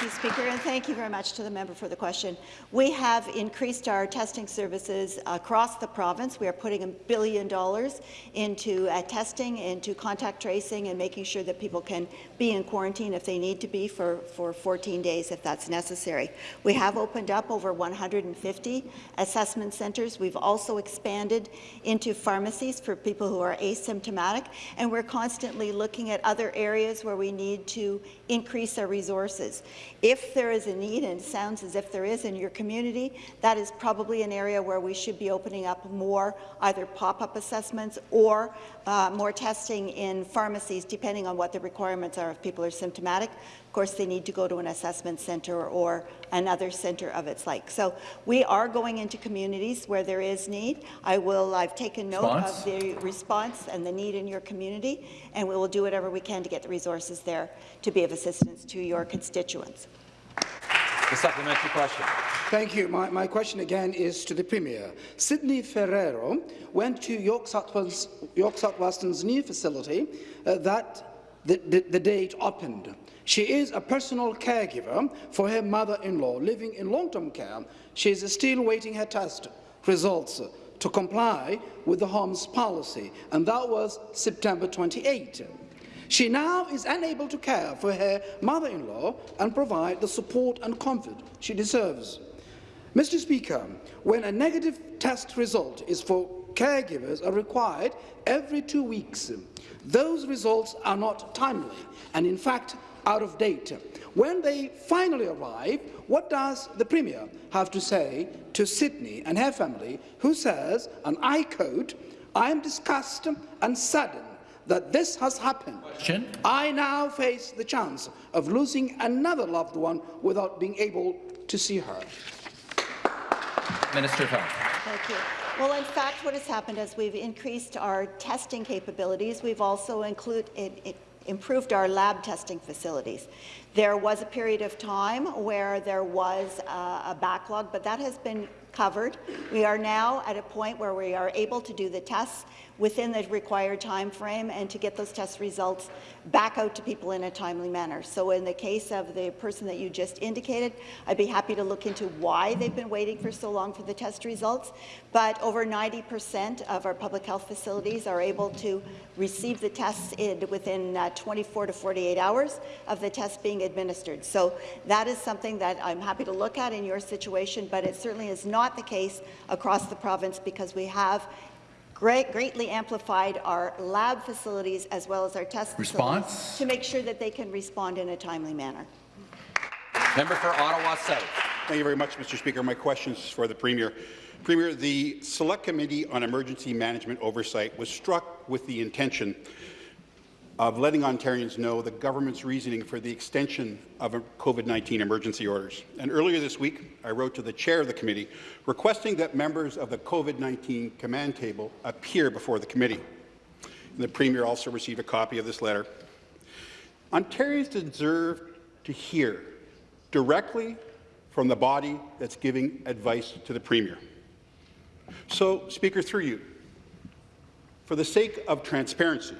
[SPEAKER 13] Thank you, Speaker, and thank you very much to the member for the question. We have increased our testing services across the province. We are putting a billion dollars into uh, testing, into contact tracing, and making sure that people can be in quarantine if they need to be for, for 14 days if that's necessary. We have opened up over 150 assessment centres. We've also expanded into pharmacies for people who are asymptomatic, and we're constantly looking at other areas where we need to increase our resources. If there is a need, and it sounds as if there is in your community, that is probably an area where we should be opening up more either pop-up assessments or uh, more testing in pharmacies, depending on what the requirements are if people are symptomatic. Of course, they need to go to an assessment centre or another centre of its like. So we are going into communities where there is need. I will, I've taken note
[SPEAKER 1] Response?
[SPEAKER 13] of the response and the need in your community, and we will do whatever we can to get the resources there to be of assistance to your constituents.
[SPEAKER 1] The supplementary question.
[SPEAKER 12] Thank you. My, my question again is to the Premier. Sydney Ferrero went to York, Southwest, York South-Weston's new facility uh, that the, the, the opened. She is a personal caregiver for her mother-in-law living in long-term care. She is still waiting her test results to comply with the home's policy, and that was September 28. She now is unable to care for her mother-in-law and provide the support and comfort she deserves. Mr. Speaker, when a negative test result is for caregivers are required every two weeks, those results are not timely and, in fact, out of date. When they finally arrive, what does the Premier have to say to Sydney and her family, who says, and I quote, I am disgusted and saddened that this has happened.
[SPEAKER 1] Question.
[SPEAKER 12] I now face the chance of losing another loved one without being able to see her.
[SPEAKER 1] Minister of Health.
[SPEAKER 13] Thank you. Well, in fact, what has happened is we've increased our testing capabilities. We've also it, it improved our lab testing facilities. There was a period of time where there was a backlog, but that has been covered. We are now at a point where we are able to do the tests within the required time frame and to get those test results back out to people in a timely manner. So in the case of the person that you just indicated, I'd be happy to look into why they've been waiting for so long for the test results, but over 90% of our public health facilities are able to receive the tests in within uh, 24 to 48 hours of the test being administered. So that is something that I'm happy to look at in your situation, but it certainly is not the case across the province because we have great, greatly amplified our lab facilities as well as our test
[SPEAKER 1] Response?
[SPEAKER 13] facilities to make sure that they can respond in a timely manner.
[SPEAKER 1] Member for Ottawa South.
[SPEAKER 14] Thank you very much, Mr. Speaker. My question is for the Premier. Premier, the Select Committee on Emergency Management Oversight was struck with the intention of letting Ontarians know the government's reasoning for the extension of COVID-19 emergency orders. And earlier this week, I wrote to the chair of the committee requesting that members of the COVID-19 command table appear before the committee. And the Premier also received a copy of this letter. Ontarians deserve to hear directly from the body that's giving advice to the Premier. So, Speaker, through you, for the sake of transparency,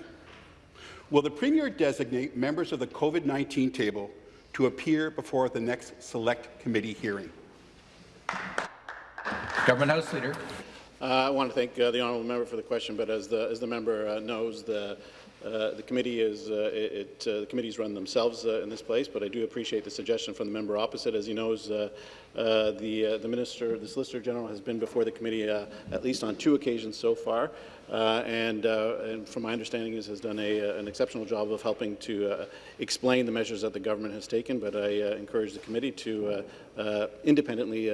[SPEAKER 14] Will the Premier designate members of the COVID-19 table to appear before the next Select Committee hearing?
[SPEAKER 1] Government House Leader.
[SPEAKER 11] Uh, I want to thank uh, the honourable member for the question, but as the, as the member uh, knows, the, uh, the committee is uh, it, uh, the committees run themselves in this place. But I do appreciate the suggestion from the member opposite. As he knows, the the minister, the Solicitor General, has been before the committee at least on two occasions so far. Uh, and, uh, and, from my understanding, is has done a, uh, an exceptional job of helping to explain the measures that the government has taken. But I encourage the committee to independently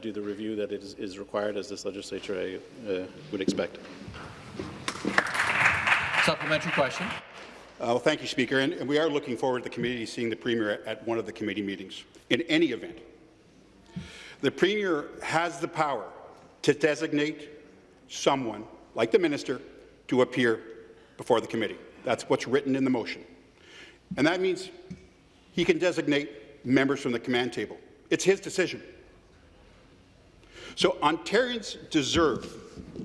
[SPEAKER 11] do the review that is, is, required as this legislature I, would expect.
[SPEAKER 1] Supplementary question.
[SPEAKER 14] Uh, well, thank you, Speaker. And, and, we are looking forward to the committee seeing the Premier at one of the committee meetings. In any event, the Premier has the power to designate someone like the minister, to appear before the committee. That's what's written in the motion. And that means he can designate members from the command table. It's his decision. So Ontarians deserve,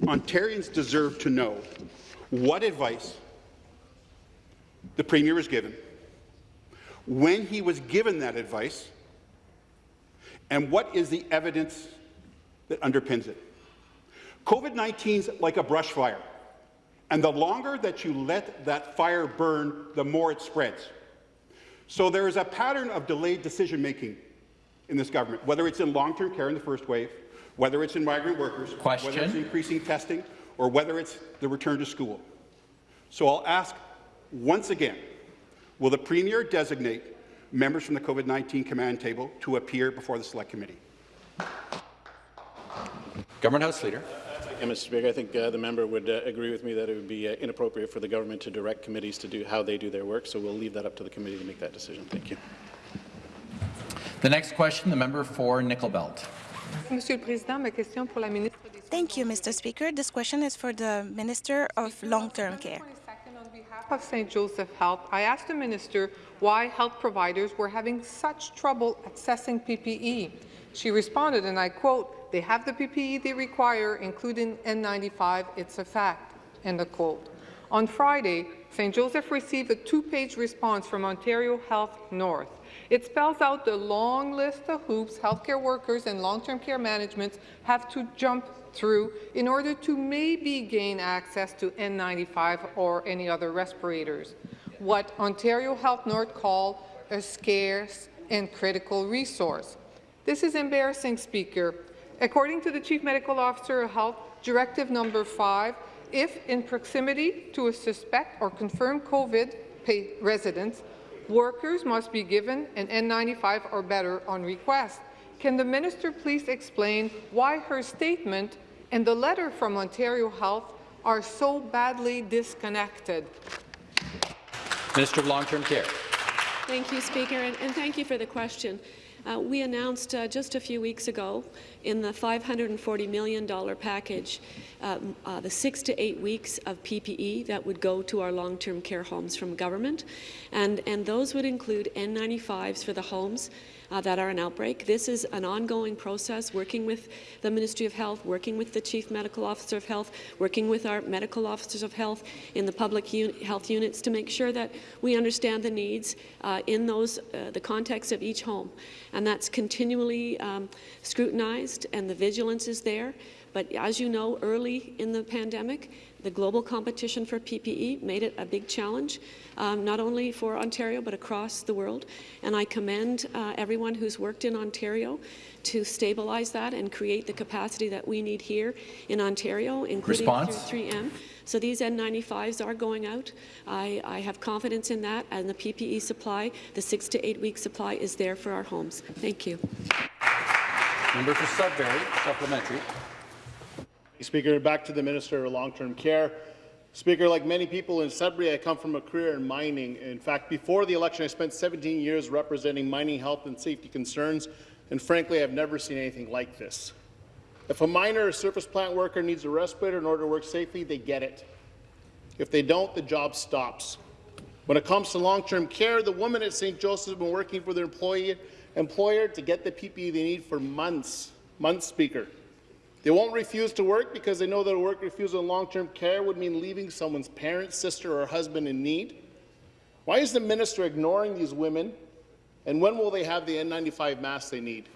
[SPEAKER 14] Ontarians deserve to know what advice the Premier was given, when he was given that advice, and what is the evidence that underpins it. COVID-19 is like a brush fire, and the longer that you let that fire burn, the more it spreads. So there is a pattern of delayed decision-making in this government, whether it's in long-term care in the first wave, whether it's in migrant workers,
[SPEAKER 1] Question.
[SPEAKER 14] whether it's increasing testing, or whether it's the return to school. So I'll ask once again, will the Premier designate members from the COVID-19 command table to appear before the Select Committee?
[SPEAKER 1] Government House Leader.
[SPEAKER 11] Yeah, Mr. Speaker, I think uh, the member would uh, agree with me that it would be uh, inappropriate for the government to direct committees to do how they do their work, so we'll leave that up to the committee to make that decision. Thank you.
[SPEAKER 1] The next question, the member for Nickel Belt.
[SPEAKER 15] Thank you, Mr. Speaker. This question is for the Minister of Long-Term Care.
[SPEAKER 16] On behalf of St. Joseph Health, I asked the minister why health providers were having such trouble accessing PPE. She responded, and I quote, they have the PPE they require, including N95. It's a fact. End of quote. On Friday, St. Joseph received a two-page response from Ontario Health North. It spells out the long list of hoops healthcare workers and long-term care management have to jump through in order to maybe gain access to N95 or any other respirators, what Ontario Health North called a scarce and critical resource. This is embarrassing, Speaker. According to the Chief Medical Officer of Health, Directive Number 5, if in proximity to a suspect or confirmed COVID resident, workers must be given an N95 or better on request. Can the minister please explain why her statement and the letter from Ontario Health are so badly disconnected?
[SPEAKER 1] Minister of Long-Term Care.
[SPEAKER 3] Thank you, Speaker, and, and thank you for the question. Uh, we announced uh, just a few weeks ago in the $540 million package um, uh, the six to eight weeks of PPE that would go to our long-term care homes from government, and, and those would include N95s for the homes uh, that are an outbreak. This is an ongoing process, working with the Ministry of Health, working with the Chief Medical Officer of Health, working with our medical officers of health in the public un health units to make sure that we understand the needs uh, in those uh, the context of each home. And that's continually um, scrutinized and the vigilance is there. But as you know, early in the pandemic, the global competition for PPE made it a big challenge, um, not only for Ontario but across the world. And I commend uh, everyone who's worked in Ontario to stabilize that and create the capacity that we need here in Ontario, including
[SPEAKER 1] Response?
[SPEAKER 3] through 3M. So these N95s are going out. I, I have confidence in that, and the PPE supply, the six to eight week supply, is there for our homes. Thank you.
[SPEAKER 1] Member for Sudbury, supplementary.
[SPEAKER 17] Speaker, back to the Minister of Long-Term Care. Speaker, like many people in Sudbury, I come from a career in mining. In fact, before the election, I spent 17 years representing mining health and safety concerns, and frankly, I've never seen anything like this. If a miner or surface plant worker needs a respirator in order to work safely, they get it. If they don't, the job stops. When it comes to long-term care, the woman at St. Joseph's have been working for their employee, employer to get the PPE they need for months. Months, Speaker. They won't refuse to work because they know that a work refusal in long-term care would mean leaving someone's parent, sister, or husband in need. Why is the minister ignoring these women, and when will they have the N95 masks they need?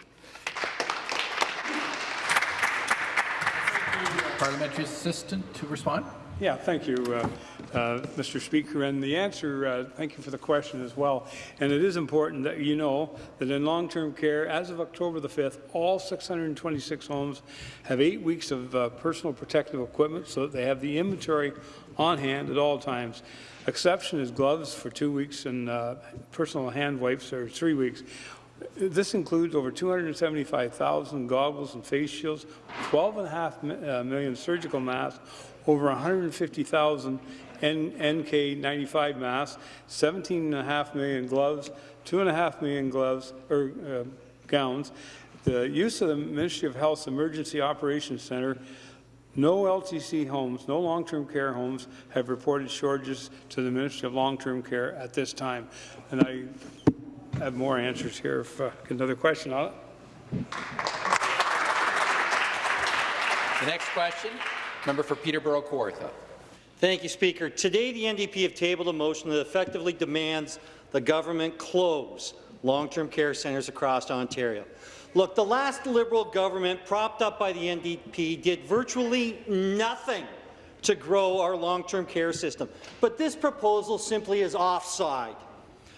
[SPEAKER 1] Parliamentary assistant to respond.
[SPEAKER 18] Yeah, thank you, uh, uh, Mr. Speaker. And the answer, uh, thank you for the question as well. And it is important that you know that in long-term care, as of October the 5th, all 626 homes have eight weeks of uh, personal protective equipment so that they have the inventory on hand at all times. Exception is gloves for two weeks and uh, personal hand wipes are three weeks. This includes over 275,000 goggles and face shields, 12.5 uh, surgical masks, over 150,000 NK95 masks, 17.5 million gloves, 2.5 million gloves or uh, gowns. The use of the Ministry of Health's Emergency Operations Center no LTC homes, no long-term care homes have reported shortages to the Ministry of Long-Term Care at this time. And I have more answers here if uh, another question on it.
[SPEAKER 1] The next question, member for Peterborough Kawartha.
[SPEAKER 19] Thank you, Speaker. Today, the NDP have tabled a motion that effectively demands the government close long-term care centres across Ontario. Look, the last Liberal government, propped up by the NDP, did virtually nothing to grow our long-term care system. But this proposal simply is offside.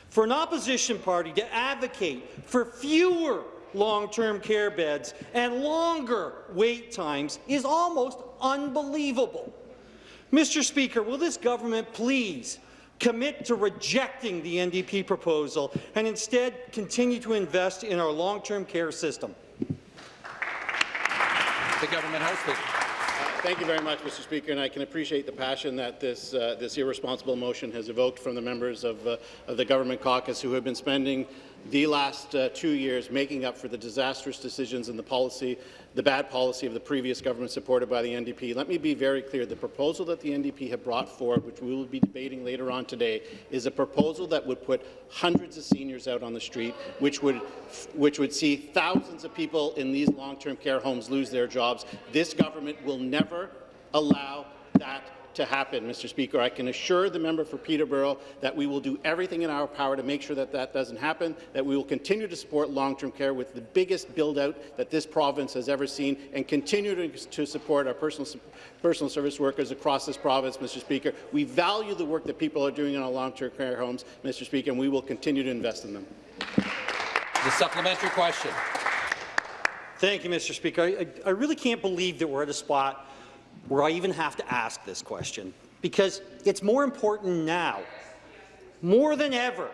[SPEAKER 19] For an opposition party to advocate for fewer long-term care beds and longer wait times is almost unbelievable. Mr. Speaker, will this government please commit to rejecting the NDP proposal and instead continue to invest in our long-term care system.
[SPEAKER 1] The government house leader.
[SPEAKER 17] Thank you very much, Mr. Speaker, and I can appreciate the passion that this, uh, this irresponsible motion has evoked from the members of, uh, of the government caucus who have been spending the last uh, two years making up for the disastrous decisions and the policy, the bad policy of the previous government supported by the NDP. Let me be very clear. The proposal that the NDP have brought forward, which we will be debating later on today, is a proposal that would put hundreds of seniors out on the street, which would, which would see thousands of people in these long-term care homes lose their jobs. This government will never allow that to happen, Mr. Speaker. I can assure the member for Peterborough that we will do everything in our power to make sure that that doesn't happen, that we will continue to support long-term care with the biggest build-out that this province has ever seen, and continue to, to support our personal, personal service workers across this province, Mr. Speaker. We value the work that people are doing in our long-term care homes, Mr. Speaker, and we will continue to invest in them.
[SPEAKER 1] The supplementary question.
[SPEAKER 19] Thank you, Mr. Speaker. I, I really can't believe that we're at a spot where I even have to ask this question, because it's more important now, more than ever,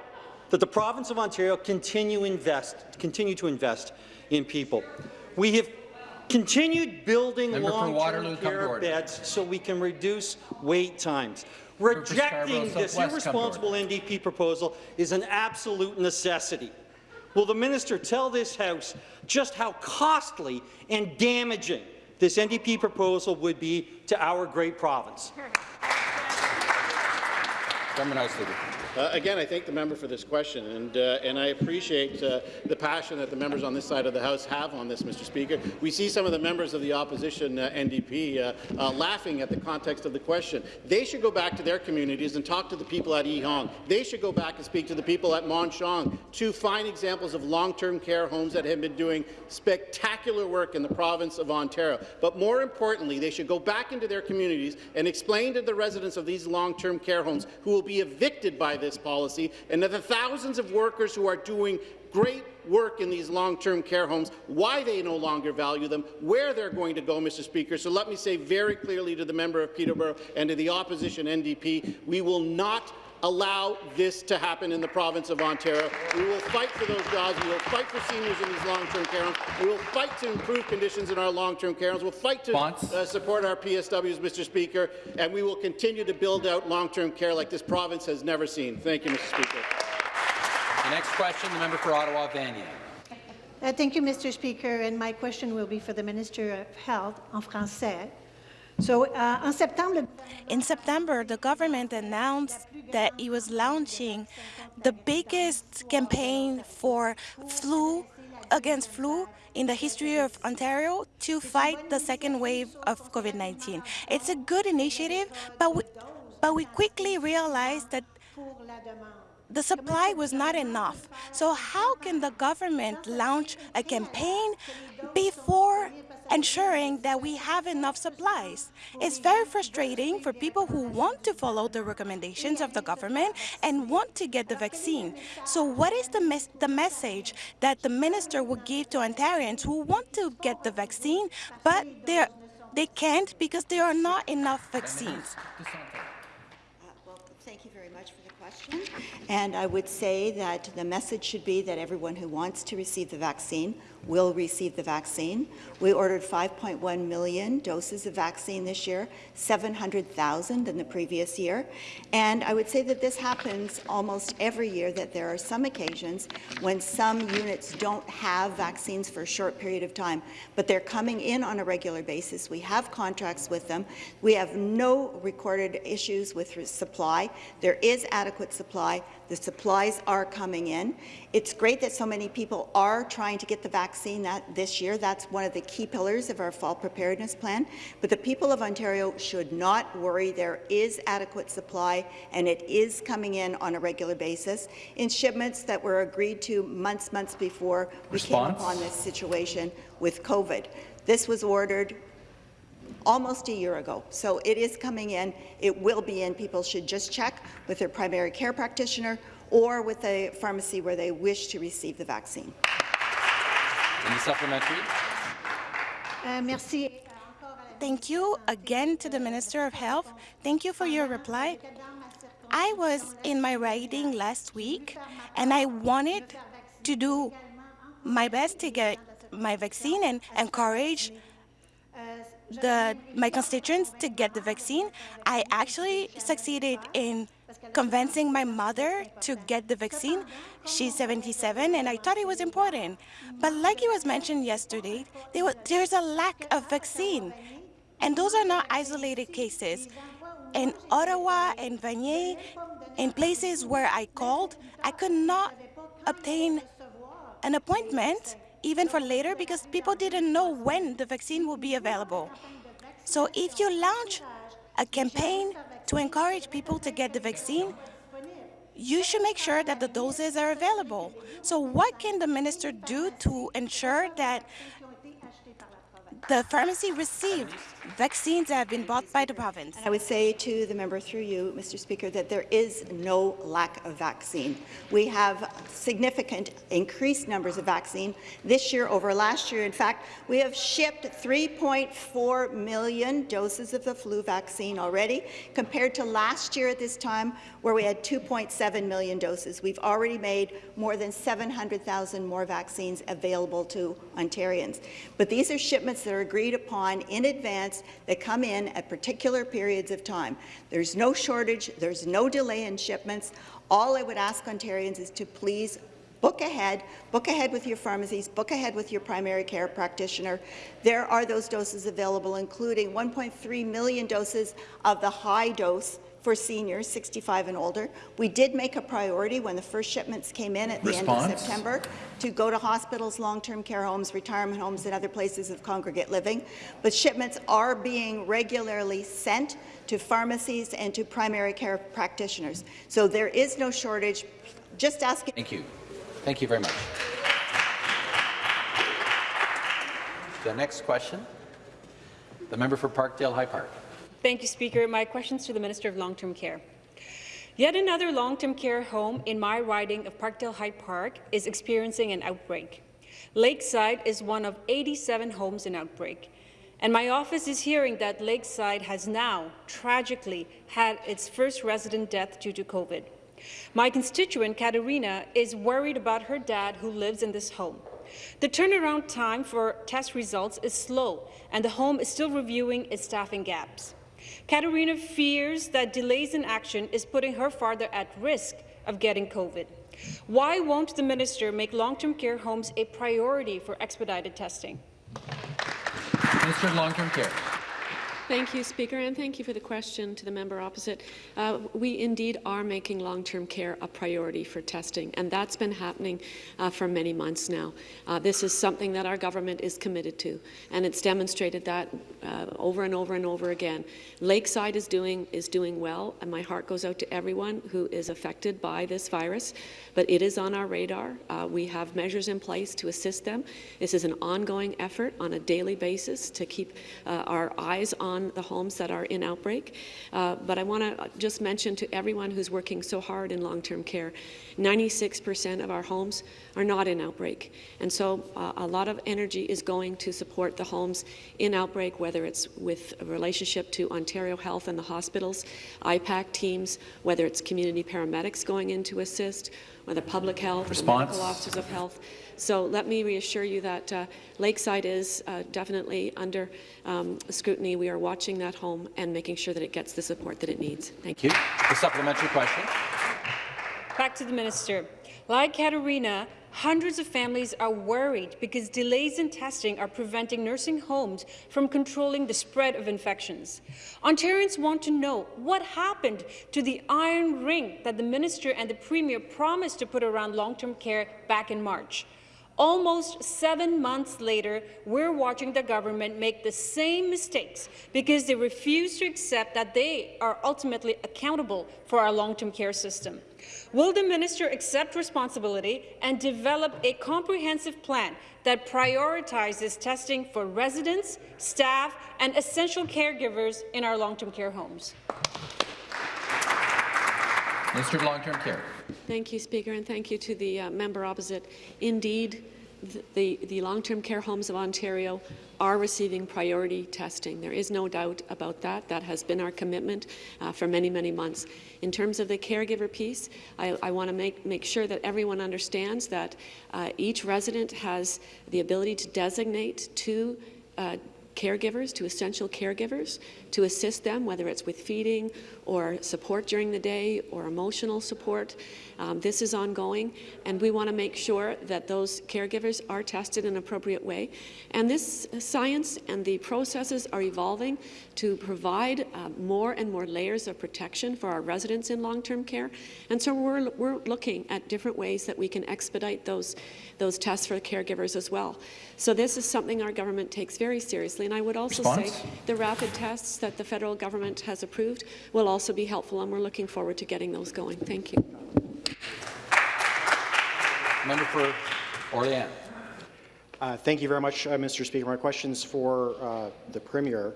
[SPEAKER 19] that the province of Ontario continue, invest, continue to invest in people. We have continued building
[SPEAKER 1] Member for Waterloo,
[SPEAKER 19] long-term care beds so we can reduce wait times. Rejecting this
[SPEAKER 1] Southwest, come to
[SPEAKER 19] irresponsible NDP proposal is an absolute necessity. Will the minister tell this House just how costly and damaging this NDP proposal would be to our great province?
[SPEAKER 1] Government House Leader.
[SPEAKER 11] Uh, again, I thank the member for this question, and, uh, and I appreciate uh, the passion that the members on this side of the House have on this, Mr. Speaker. We see some of the members of the opposition uh, NDP uh, uh, laughing at the context of the question. They should go back to their communities and talk to the people at Yee Hong. They should go back and speak to the people at Mon Sheong, two fine examples of long-term care homes that have been doing spectacular work in the province of Ontario. But more importantly, they should go back into their communities and explain to the residents of these long-term care homes who will be evicted by this policy and to the thousands of workers who are doing great work in these long-term care homes, why they no longer value them, where they're going to go, Mr. Speaker. So let me say very clearly to the member of Peterborough and to the opposition NDP, we will not allow this to happen in the province of Ontario. We will fight for those jobs. We will fight for seniors in these long-term care homes. We will fight to improve conditions in our long-term care homes. We'll fight to uh, support our PSWs, Mr. Speaker, and we will continue to build out long-term care like this province has never seen. Thank you, Mr. Speaker.
[SPEAKER 1] The next question, the member for Ottawa, Vanier.
[SPEAKER 20] Uh, thank you, Mr. Speaker, and my question will be for the Minister of Health en français. So, uh, en septembre,
[SPEAKER 15] In September, the government announced that it was launching the biggest campaign for flu against flu in the history of Ontario to fight the second wave of COVID-19. It's a good initiative, but we, but we quickly realized that the supply was not enough. So how can the government launch a campaign before ensuring that we have enough supplies? It's very frustrating for people who want to follow the recommendations of the government and want to get the vaccine. So what is the, mes the message that the minister would give to Ontarians who want to get the vaccine, but they can't because there are not enough vaccines?
[SPEAKER 13] Thank you very much for the question. And I would say that the message should be that everyone who wants to receive the vaccine will receive the vaccine. We ordered 5.1 million doses of vaccine this year, 700,000 in the previous year. And I would say that this happens almost every year, that there are some occasions when some units don't have vaccines for a short period of time, but they're coming in on a regular basis. We have contracts with them. We have no recorded issues with supply. There is adequate supply. The supplies are coming in. It's great that so many people are trying to get the vaccine that this year. That's one of the key pillars of our fall preparedness plan. But the people of Ontario should not worry. There is adequate supply, and it is coming in on a regular basis in shipments that were agreed to months, months before we came upon this situation with COVID. This was ordered almost a year ago. So it is coming in. It will be in. People should just check with their primary care practitioner or with a pharmacy where they wish to receive the vaccine.
[SPEAKER 1] Any supplementary?
[SPEAKER 20] uh, merci.
[SPEAKER 15] Thank you again to the Minister of Health. Thank you for your reply. I was in my riding last week, and I wanted to do my best to get my vaccine and encourage the, my constituents to get the vaccine. I actually succeeded in convincing my mother to get the vaccine. She's 77, and I thought it was important. But like it was mentioned yesterday, there was, there's a lack of vaccine. And those are not isolated cases. In Ottawa and Vanier, in places where I called, I could not obtain an appointment even for later because people didn't know when the vaccine will be available. So if you launch a campaign to encourage people to get the vaccine, you should make sure that the doses are available. So what can the minister do to ensure that the pharmacy received vaccines that have been bought by the province.
[SPEAKER 13] And I would say to the member through you, Mr. Speaker, that there is no lack of vaccine. We have significant increased numbers of vaccine this year over last year. In fact, we have shipped 3.4 million doses of the flu vaccine already, compared to last year at this time, where we had 2.7 million doses. We've already made more than 700,000 more vaccines available to Ontarians. But these are shipments that are agreed upon in advance that come in at particular periods of time. There's no shortage, there's no delay in shipments. All I would ask Ontarians is to please book ahead, book ahead with your pharmacies, book ahead with your primary care practitioner. There are those doses available, including 1.3 million doses of the high dose for seniors 65 and older. We did make a priority when the first shipments came in at the
[SPEAKER 1] Response?
[SPEAKER 13] end of September to go to hospitals, long-term care homes, retirement homes, and other places of congregate living. But shipments are being regularly sent to pharmacies and to primary care practitioners. So there is no shortage. Just asking.
[SPEAKER 1] Thank you. Thank you very much. The next question, the member for Parkdale High Park.
[SPEAKER 21] Thank you, Speaker. My question is to the Minister of Long-Term Care. Yet another long-term care home in my riding of Parkdale High Park is experiencing an outbreak. Lakeside is one of 87 homes in outbreak, and my office is hearing that Lakeside has now, tragically, had its first resident death due to COVID. My constituent, Katerina, is worried about her dad who lives in this home. The turnaround time for test results is slow, and the home is still reviewing its staffing gaps. Katerina fears that delays in action is putting her farther at risk of getting COVID. Why won't the minister make long-term care homes a priority for expedited testing?
[SPEAKER 1] Minister of Long-Term Care.
[SPEAKER 3] Thank you, Speaker, and thank you for the question to the member opposite. Uh, we indeed are making long-term care a priority for testing, and that's been happening uh, for many months now. Uh, this is something that our government is committed to, and it's demonstrated that uh, over and over and over again. Lakeside is doing is doing well, and my heart goes out to everyone who is affected by this virus. But it is on our radar. Uh, we have measures in place to assist them. This is an ongoing effort on a daily basis to keep uh, our eyes on the homes that are in outbreak. Uh, but I want to just mention to everyone who's working so hard in long-term care, 96% of our homes are not in outbreak. And so uh, a lot of energy is going to support the homes in outbreak, whether it's with a relationship to Ontario Health and the hospitals, IPAC teams, whether it's community paramedics going in to assist, whether public health,
[SPEAKER 1] Response.
[SPEAKER 3] medical officers of health. So let me reassure you that uh, Lakeside is uh, definitely under um, scrutiny. We are watching that home and making sure that it gets the support that it needs. Thank you.
[SPEAKER 1] The supplementary question.
[SPEAKER 21] Back to the minister. Like Katerina, hundreds of families are worried because delays in testing are preventing nursing homes from controlling the spread of infections. Ontarians want to know what happened to the iron ring that the minister and the premier promised to put around long-term care back in March. Almost seven months later, we're watching the government make the same mistakes because they refuse to accept that they are ultimately accountable for our long-term care system. Will the minister accept responsibility and develop a comprehensive plan that prioritizes testing for residents, staff, and essential caregivers in our long-term care homes?
[SPEAKER 1] Minister of Long-Term Care.
[SPEAKER 3] Thank you, Speaker, and thank you to the uh, member opposite. Indeed, th the, the long-term care homes of Ontario are receiving priority testing. There is no doubt about that. That has been our commitment uh, for many, many months. In terms of the caregiver piece, I, I want to make, make sure that everyone understands that uh, each resident has the ability to designate two uh, caregivers, to essential caregivers, to assist them, whether it's with feeding or support during the day or emotional support. Um, this is ongoing, and we want to make sure that those caregivers are tested in an appropriate way. And this science and the processes are evolving to provide uh, more and more layers of protection for our residents in long-term care. And so we're, we're looking at different ways that we can expedite those, those tests for caregivers as well. So this is something our government takes very seriously. And I would also
[SPEAKER 1] Response?
[SPEAKER 3] say the rapid tests that the federal government has approved will also be helpful, and we're looking forward to getting those going. Thank you.
[SPEAKER 1] Member for Orléans.
[SPEAKER 22] Uh, thank you very much, uh, Mr. Speaker. My questions for uh, the Premier.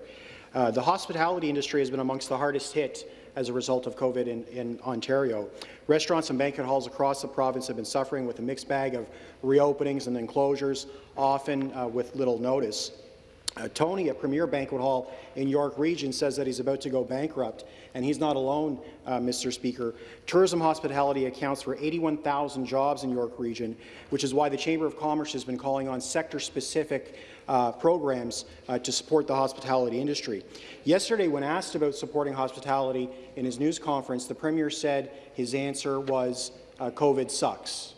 [SPEAKER 22] Uh, the hospitality industry has been amongst the hardest hit as a result of COVID in, in, Ontario. Restaurants and banquet halls across the province have been suffering with a mixed bag of reopenings and then closures, often uh, with little notice. Uh, Tony, a premier banquet hall in York Region, says that he's about to go bankrupt, and he's not alone, uh, Mr. Speaker. Tourism hospitality accounts for 81,000 jobs in York Region, which is why the Chamber of Commerce has been calling on sector-specific uh, programs uh, to support the hospitality industry. Yesterday, when asked about supporting hospitality in his news conference, the Premier said his answer was uh, COVID sucks.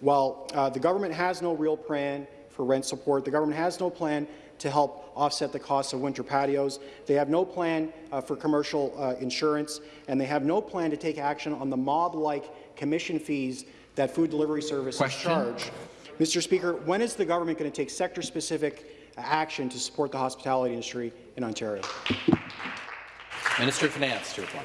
[SPEAKER 22] While uh, the government has no real plan for rent support, the government has no plan to help offset the costs of winter patios. They have no plan uh, for commercial uh, insurance, and they have no plan to take action on the mob-like commission fees that food delivery services Question. charge. Mr. Speaker, when is the government going to take sector-specific action to support the hospitality industry in Ontario?
[SPEAKER 1] Minister of Finance to reply.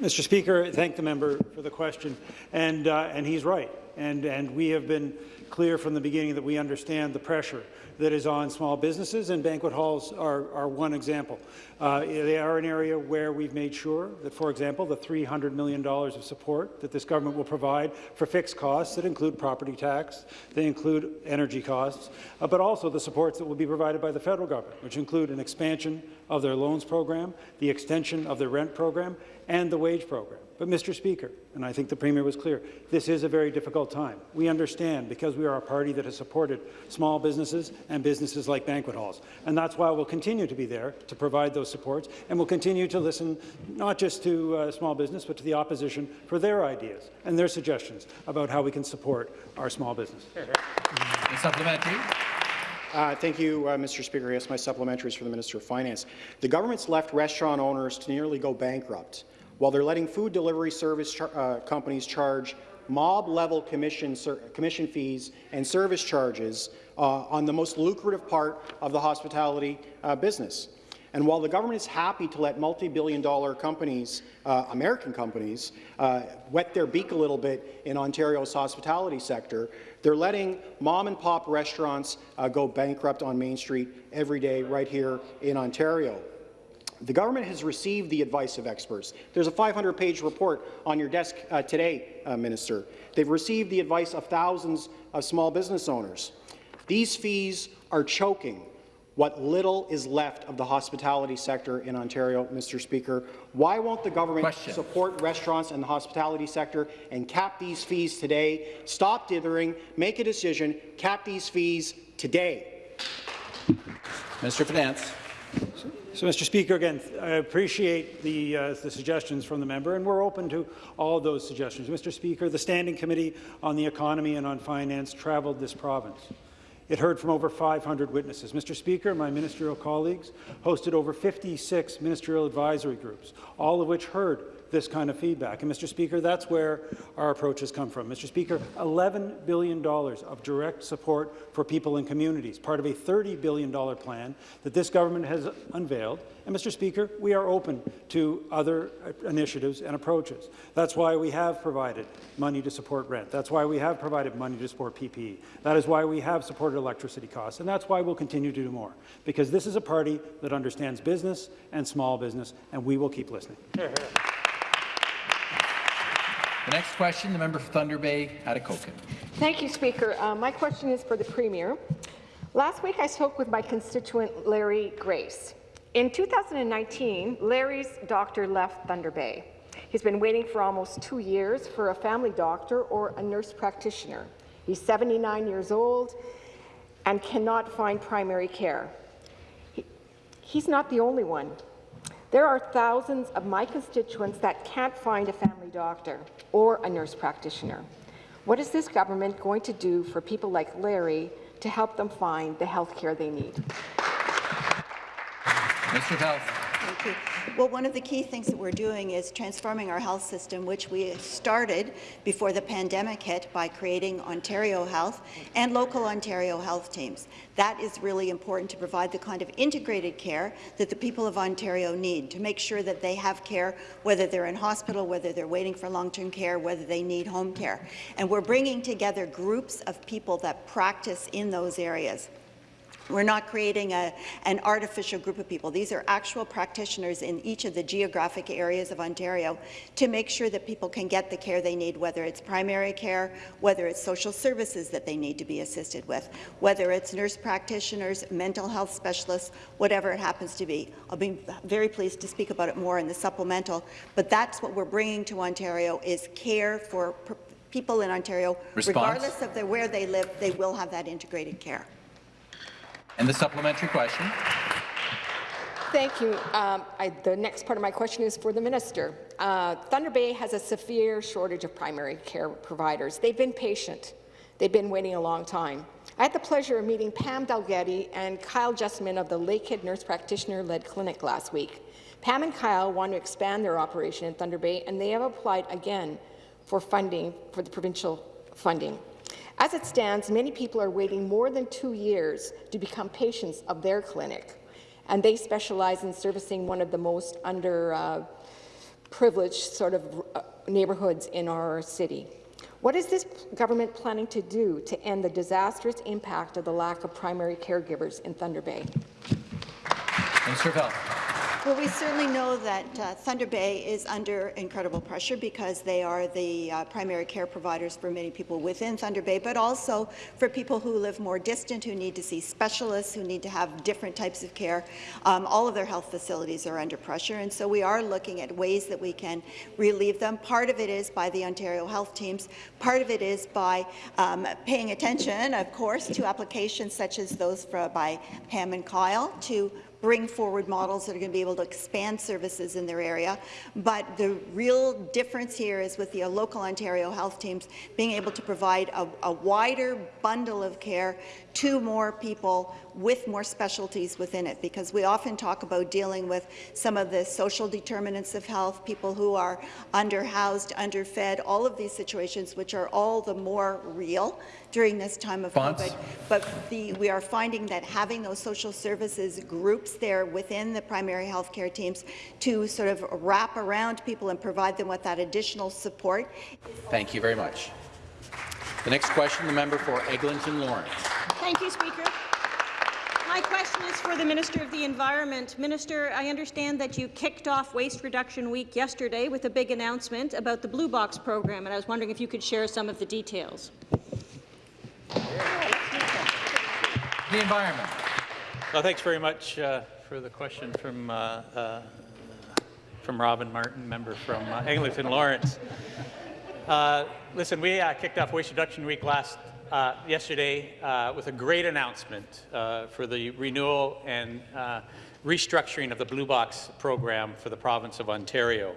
[SPEAKER 5] Mr. Speaker, thank the member for the question, and uh, and he's right, and and we have been clear from the beginning that we understand the pressure that is on small businesses, and banquet halls are, are one example. Uh, they are an area where we've made sure that, for example, the $300 million of support that this government will provide for fixed costs that include property tax, they include energy costs, uh, but also the supports that will be provided by the federal government, which include an expansion of their loans program, the extension of their rent program, and the wage program. But, Mr. Speaker, and I think the Premier was clear, this is a very difficult time. We understand because we are a party that has supported small businesses and businesses like banquet halls. And that's why we'll continue to be there to provide those supports, and we'll continue to listen not just to uh, small business, but to the opposition for their ideas and their suggestions about how we can support our small business.
[SPEAKER 1] Supplementary.
[SPEAKER 22] Uh, thank you, uh, Mr. Speaker. Yes, my supplementary is for the Minister of Finance. The government's left restaurant owners to nearly go bankrupt while they're letting food delivery service char uh, companies charge mob-level commission, commission fees and service charges uh, on the most lucrative part of the hospitality uh, business. And while the government is happy to let multi-billion dollar companies, uh, American companies, uh, wet their beak a little bit in Ontario's hospitality sector, they're letting mom-and-pop restaurants uh, go bankrupt on Main Street every day right here in Ontario. The government has received the advice of experts. There's a 500-page report on your desk uh, today, uh, Minister. They've received the advice of thousands of small business owners. These fees are choking what little is left of the hospitality sector in Ontario, Mr. Speaker. Why won't the government Question. support restaurants and the hospitality sector and cap these fees today? Stop dithering, make a decision, cap these fees today.
[SPEAKER 1] Minister of Finance.
[SPEAKER 5] So, Mr. Speaker, again, I appreciate the, uh, the suggestions from the member, and we're open to all those suggestions. Mr. Speaker, the Standing Committee on the Economy and on Finance travelled this province. It heard from over 500 witnesses. Mr. Speaker, my ministerial colleagues hosted over 56 ministerial advisory groups, all of which heard this kind of feedback. And, Mr. Speaker, that's where our approach has come from. Mr. Speaker, $11 billion of direct support for people and communities, part of a $30 billion plan that this government has unveiled. And, Mr. Speaker, we are open to other initiatives and approaches. That's why we have provided money to support rent. That's why we have provided money to support PPE. That is why we have supported electricity costs. And that's why we'll continue to do more. Because this is a party that understands business and small business, and we will keep listening.
[SPEAKER 1] The next question, the member for Thunder Bay, Atikokan.
[SPEAKER 23] Thank you, Speaker. Uh, my question is for the Premier. Last week, I spoke with my constituent, Larry Grace. In 2019, Larry's doctor left Thunder Bay. He's been waiting for almost two years for a family doctor or a nurse practitioner. He's 79 years old and cannot find primary care. He, he's not the only one. There are thousands of my constituents that can't find a family doctor or a nurse practitioner. What is this government going to do for people like Larry to help them find the health care they need?
[SPEAKER 1] Mr. Health.
[SPEAKER 13] Well, one of the key things that we're doing is transforming our health system, which we started before the pandemic hit by creating Ontario Health and local Ontario health teams. That is really important to provide the kind of integrated care that the people of Ontario need, to make sure that they have care, whether they're in hospital, whether they're waiting for long-term care, whether they need home care. And we're bringing together groups of people that practice in those areas. We're not creating a, an artificial group of people. These are actual practitioners in each of the geographic areas of Ontario to make sure that people can get the care they need, whether it's primary care, whether it's social services that they need to be assisted with, whether it's nurse practitioners, mental health specialists, whatever it happens to be. I'll be very pleased to speak about it more in the supplemental, but that's what we're bringing to Ontario is care for people in Ontario,
[SPEAKER 1] Response?
[SPEAKER 13] regardless of the, where they live, they will have that integrated care.
[SPEAKER 1] And the supplementary question.
[SPEAKER 23] Thank you. Um, I, the next part of my question is for the minister. Uh, Thunder Bay has a severe shortage of primary care providers. They've been patient. They've been waiting a long time. I had the pleasure of meeting Pam Dalgetty and Kyle Justman of the Lakehead Nurse Practitioner-led clinic last week. Pam and Kyle want to expand their operation in Thunder Bay, and they have applied again for funding, for the provincial funding. As it stands, many people are waiting more than two years to become patients of their clinic, and they specialize in servicing one of the most underprivileged uh, sort of neighbourhoods in our city. What is this government planning to do to end the disastrous impact of the lack of primary caregivers in Thunder Bay?
[SPEAKER 1] Minister of.
[SPEAKER 13] Well, we certainly know that uh, Thunder Bay is under incredible pressure because they are the uh, primary care providers for many people within Thunder Bay, but also for people who live more distant, who need to see specialists, who need to have different types of care. Um, all of their health facilities are under pressure, and so we are looking at ways that we can relieve them. Part of it is by the Ontario health teams. Part of it is by um, paying attention, of course, to applications such as those for, by Pam and Kyle to bring forward models that are going to be able to expand services in their area. But the real difference here is with the uh, local Ontario health teams being able to provide a, a wider bundle of care to more people with more specialties within it, because we often talk about dealing with some of the social determinants of health, people who are underhoused, underfed, all of these situations, which are all the more real during this time of
[SPEAKER 1] Fonts.
[SPEAKER 13] COVID. But the, we are finding that having those social services groups there within the primary health care teams to sort of wrap around people and provide them with that additional support.
[SPEAKER 1] Thank you very much. The next question, the member for Eglinton Lawrence.
[SPEAKER 24] Thank you, Speaker. My question is for the Minister of the Environment. Minister, I understand that you kicked off Waste Reduction Week yesterday with a big announcement about the Blue Box program, and I was wondering if you could share some of the details.
[SPEAKER 1] The environment.
[SPEAKER 25] Well, thanks very much uh, for the question from uh, uh, from Robin Martin, member from uh, Eglinton Lawrence. Uh, listen, we uh, kicked off Waste Reduction Week last uh, yesterday with a great announcement for the renewal and restructuring of the Blue Box program for the province of Ontario.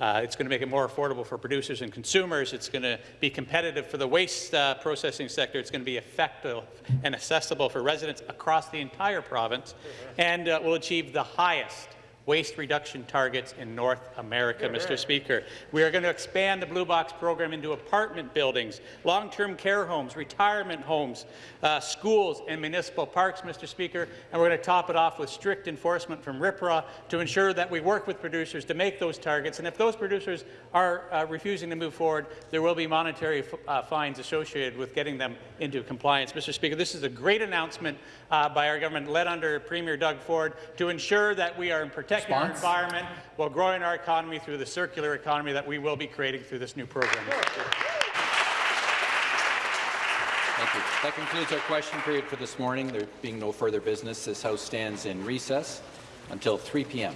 [SPEAKER 25] Uh, it's going to make it more affordable for producers and consumers. It's going to be competitive for the waste uh, processing sector. It's going to be effective and accessible for residents across the entire province, and uh, will achieve the highest waste reduction targets in North America, Mr. Speaker. We are going to expand the Blue Box program into apartment buildings, long-term care homes, retirement homes, uh, schools, and municipal parks, Mr. Speaker, and we're going to top it off with strict enforcement from RIPRA to ensure that we work with producers to make those targets, and if those producers are uh, refusing to move forward, there will be monetary uh, fines associated with getting them into compliance. Mr. Speaker, this is a great announcement uh, by our government, led under Premier Doug Ford, to ensure that we are protecting protecting our environment while growing our economy through the circular economy that we will be creating through this new program.
[SPEAKER 1] Thank you. That concludes our question period for this morning. There being no further business, this House stands in recess until 3 p.m.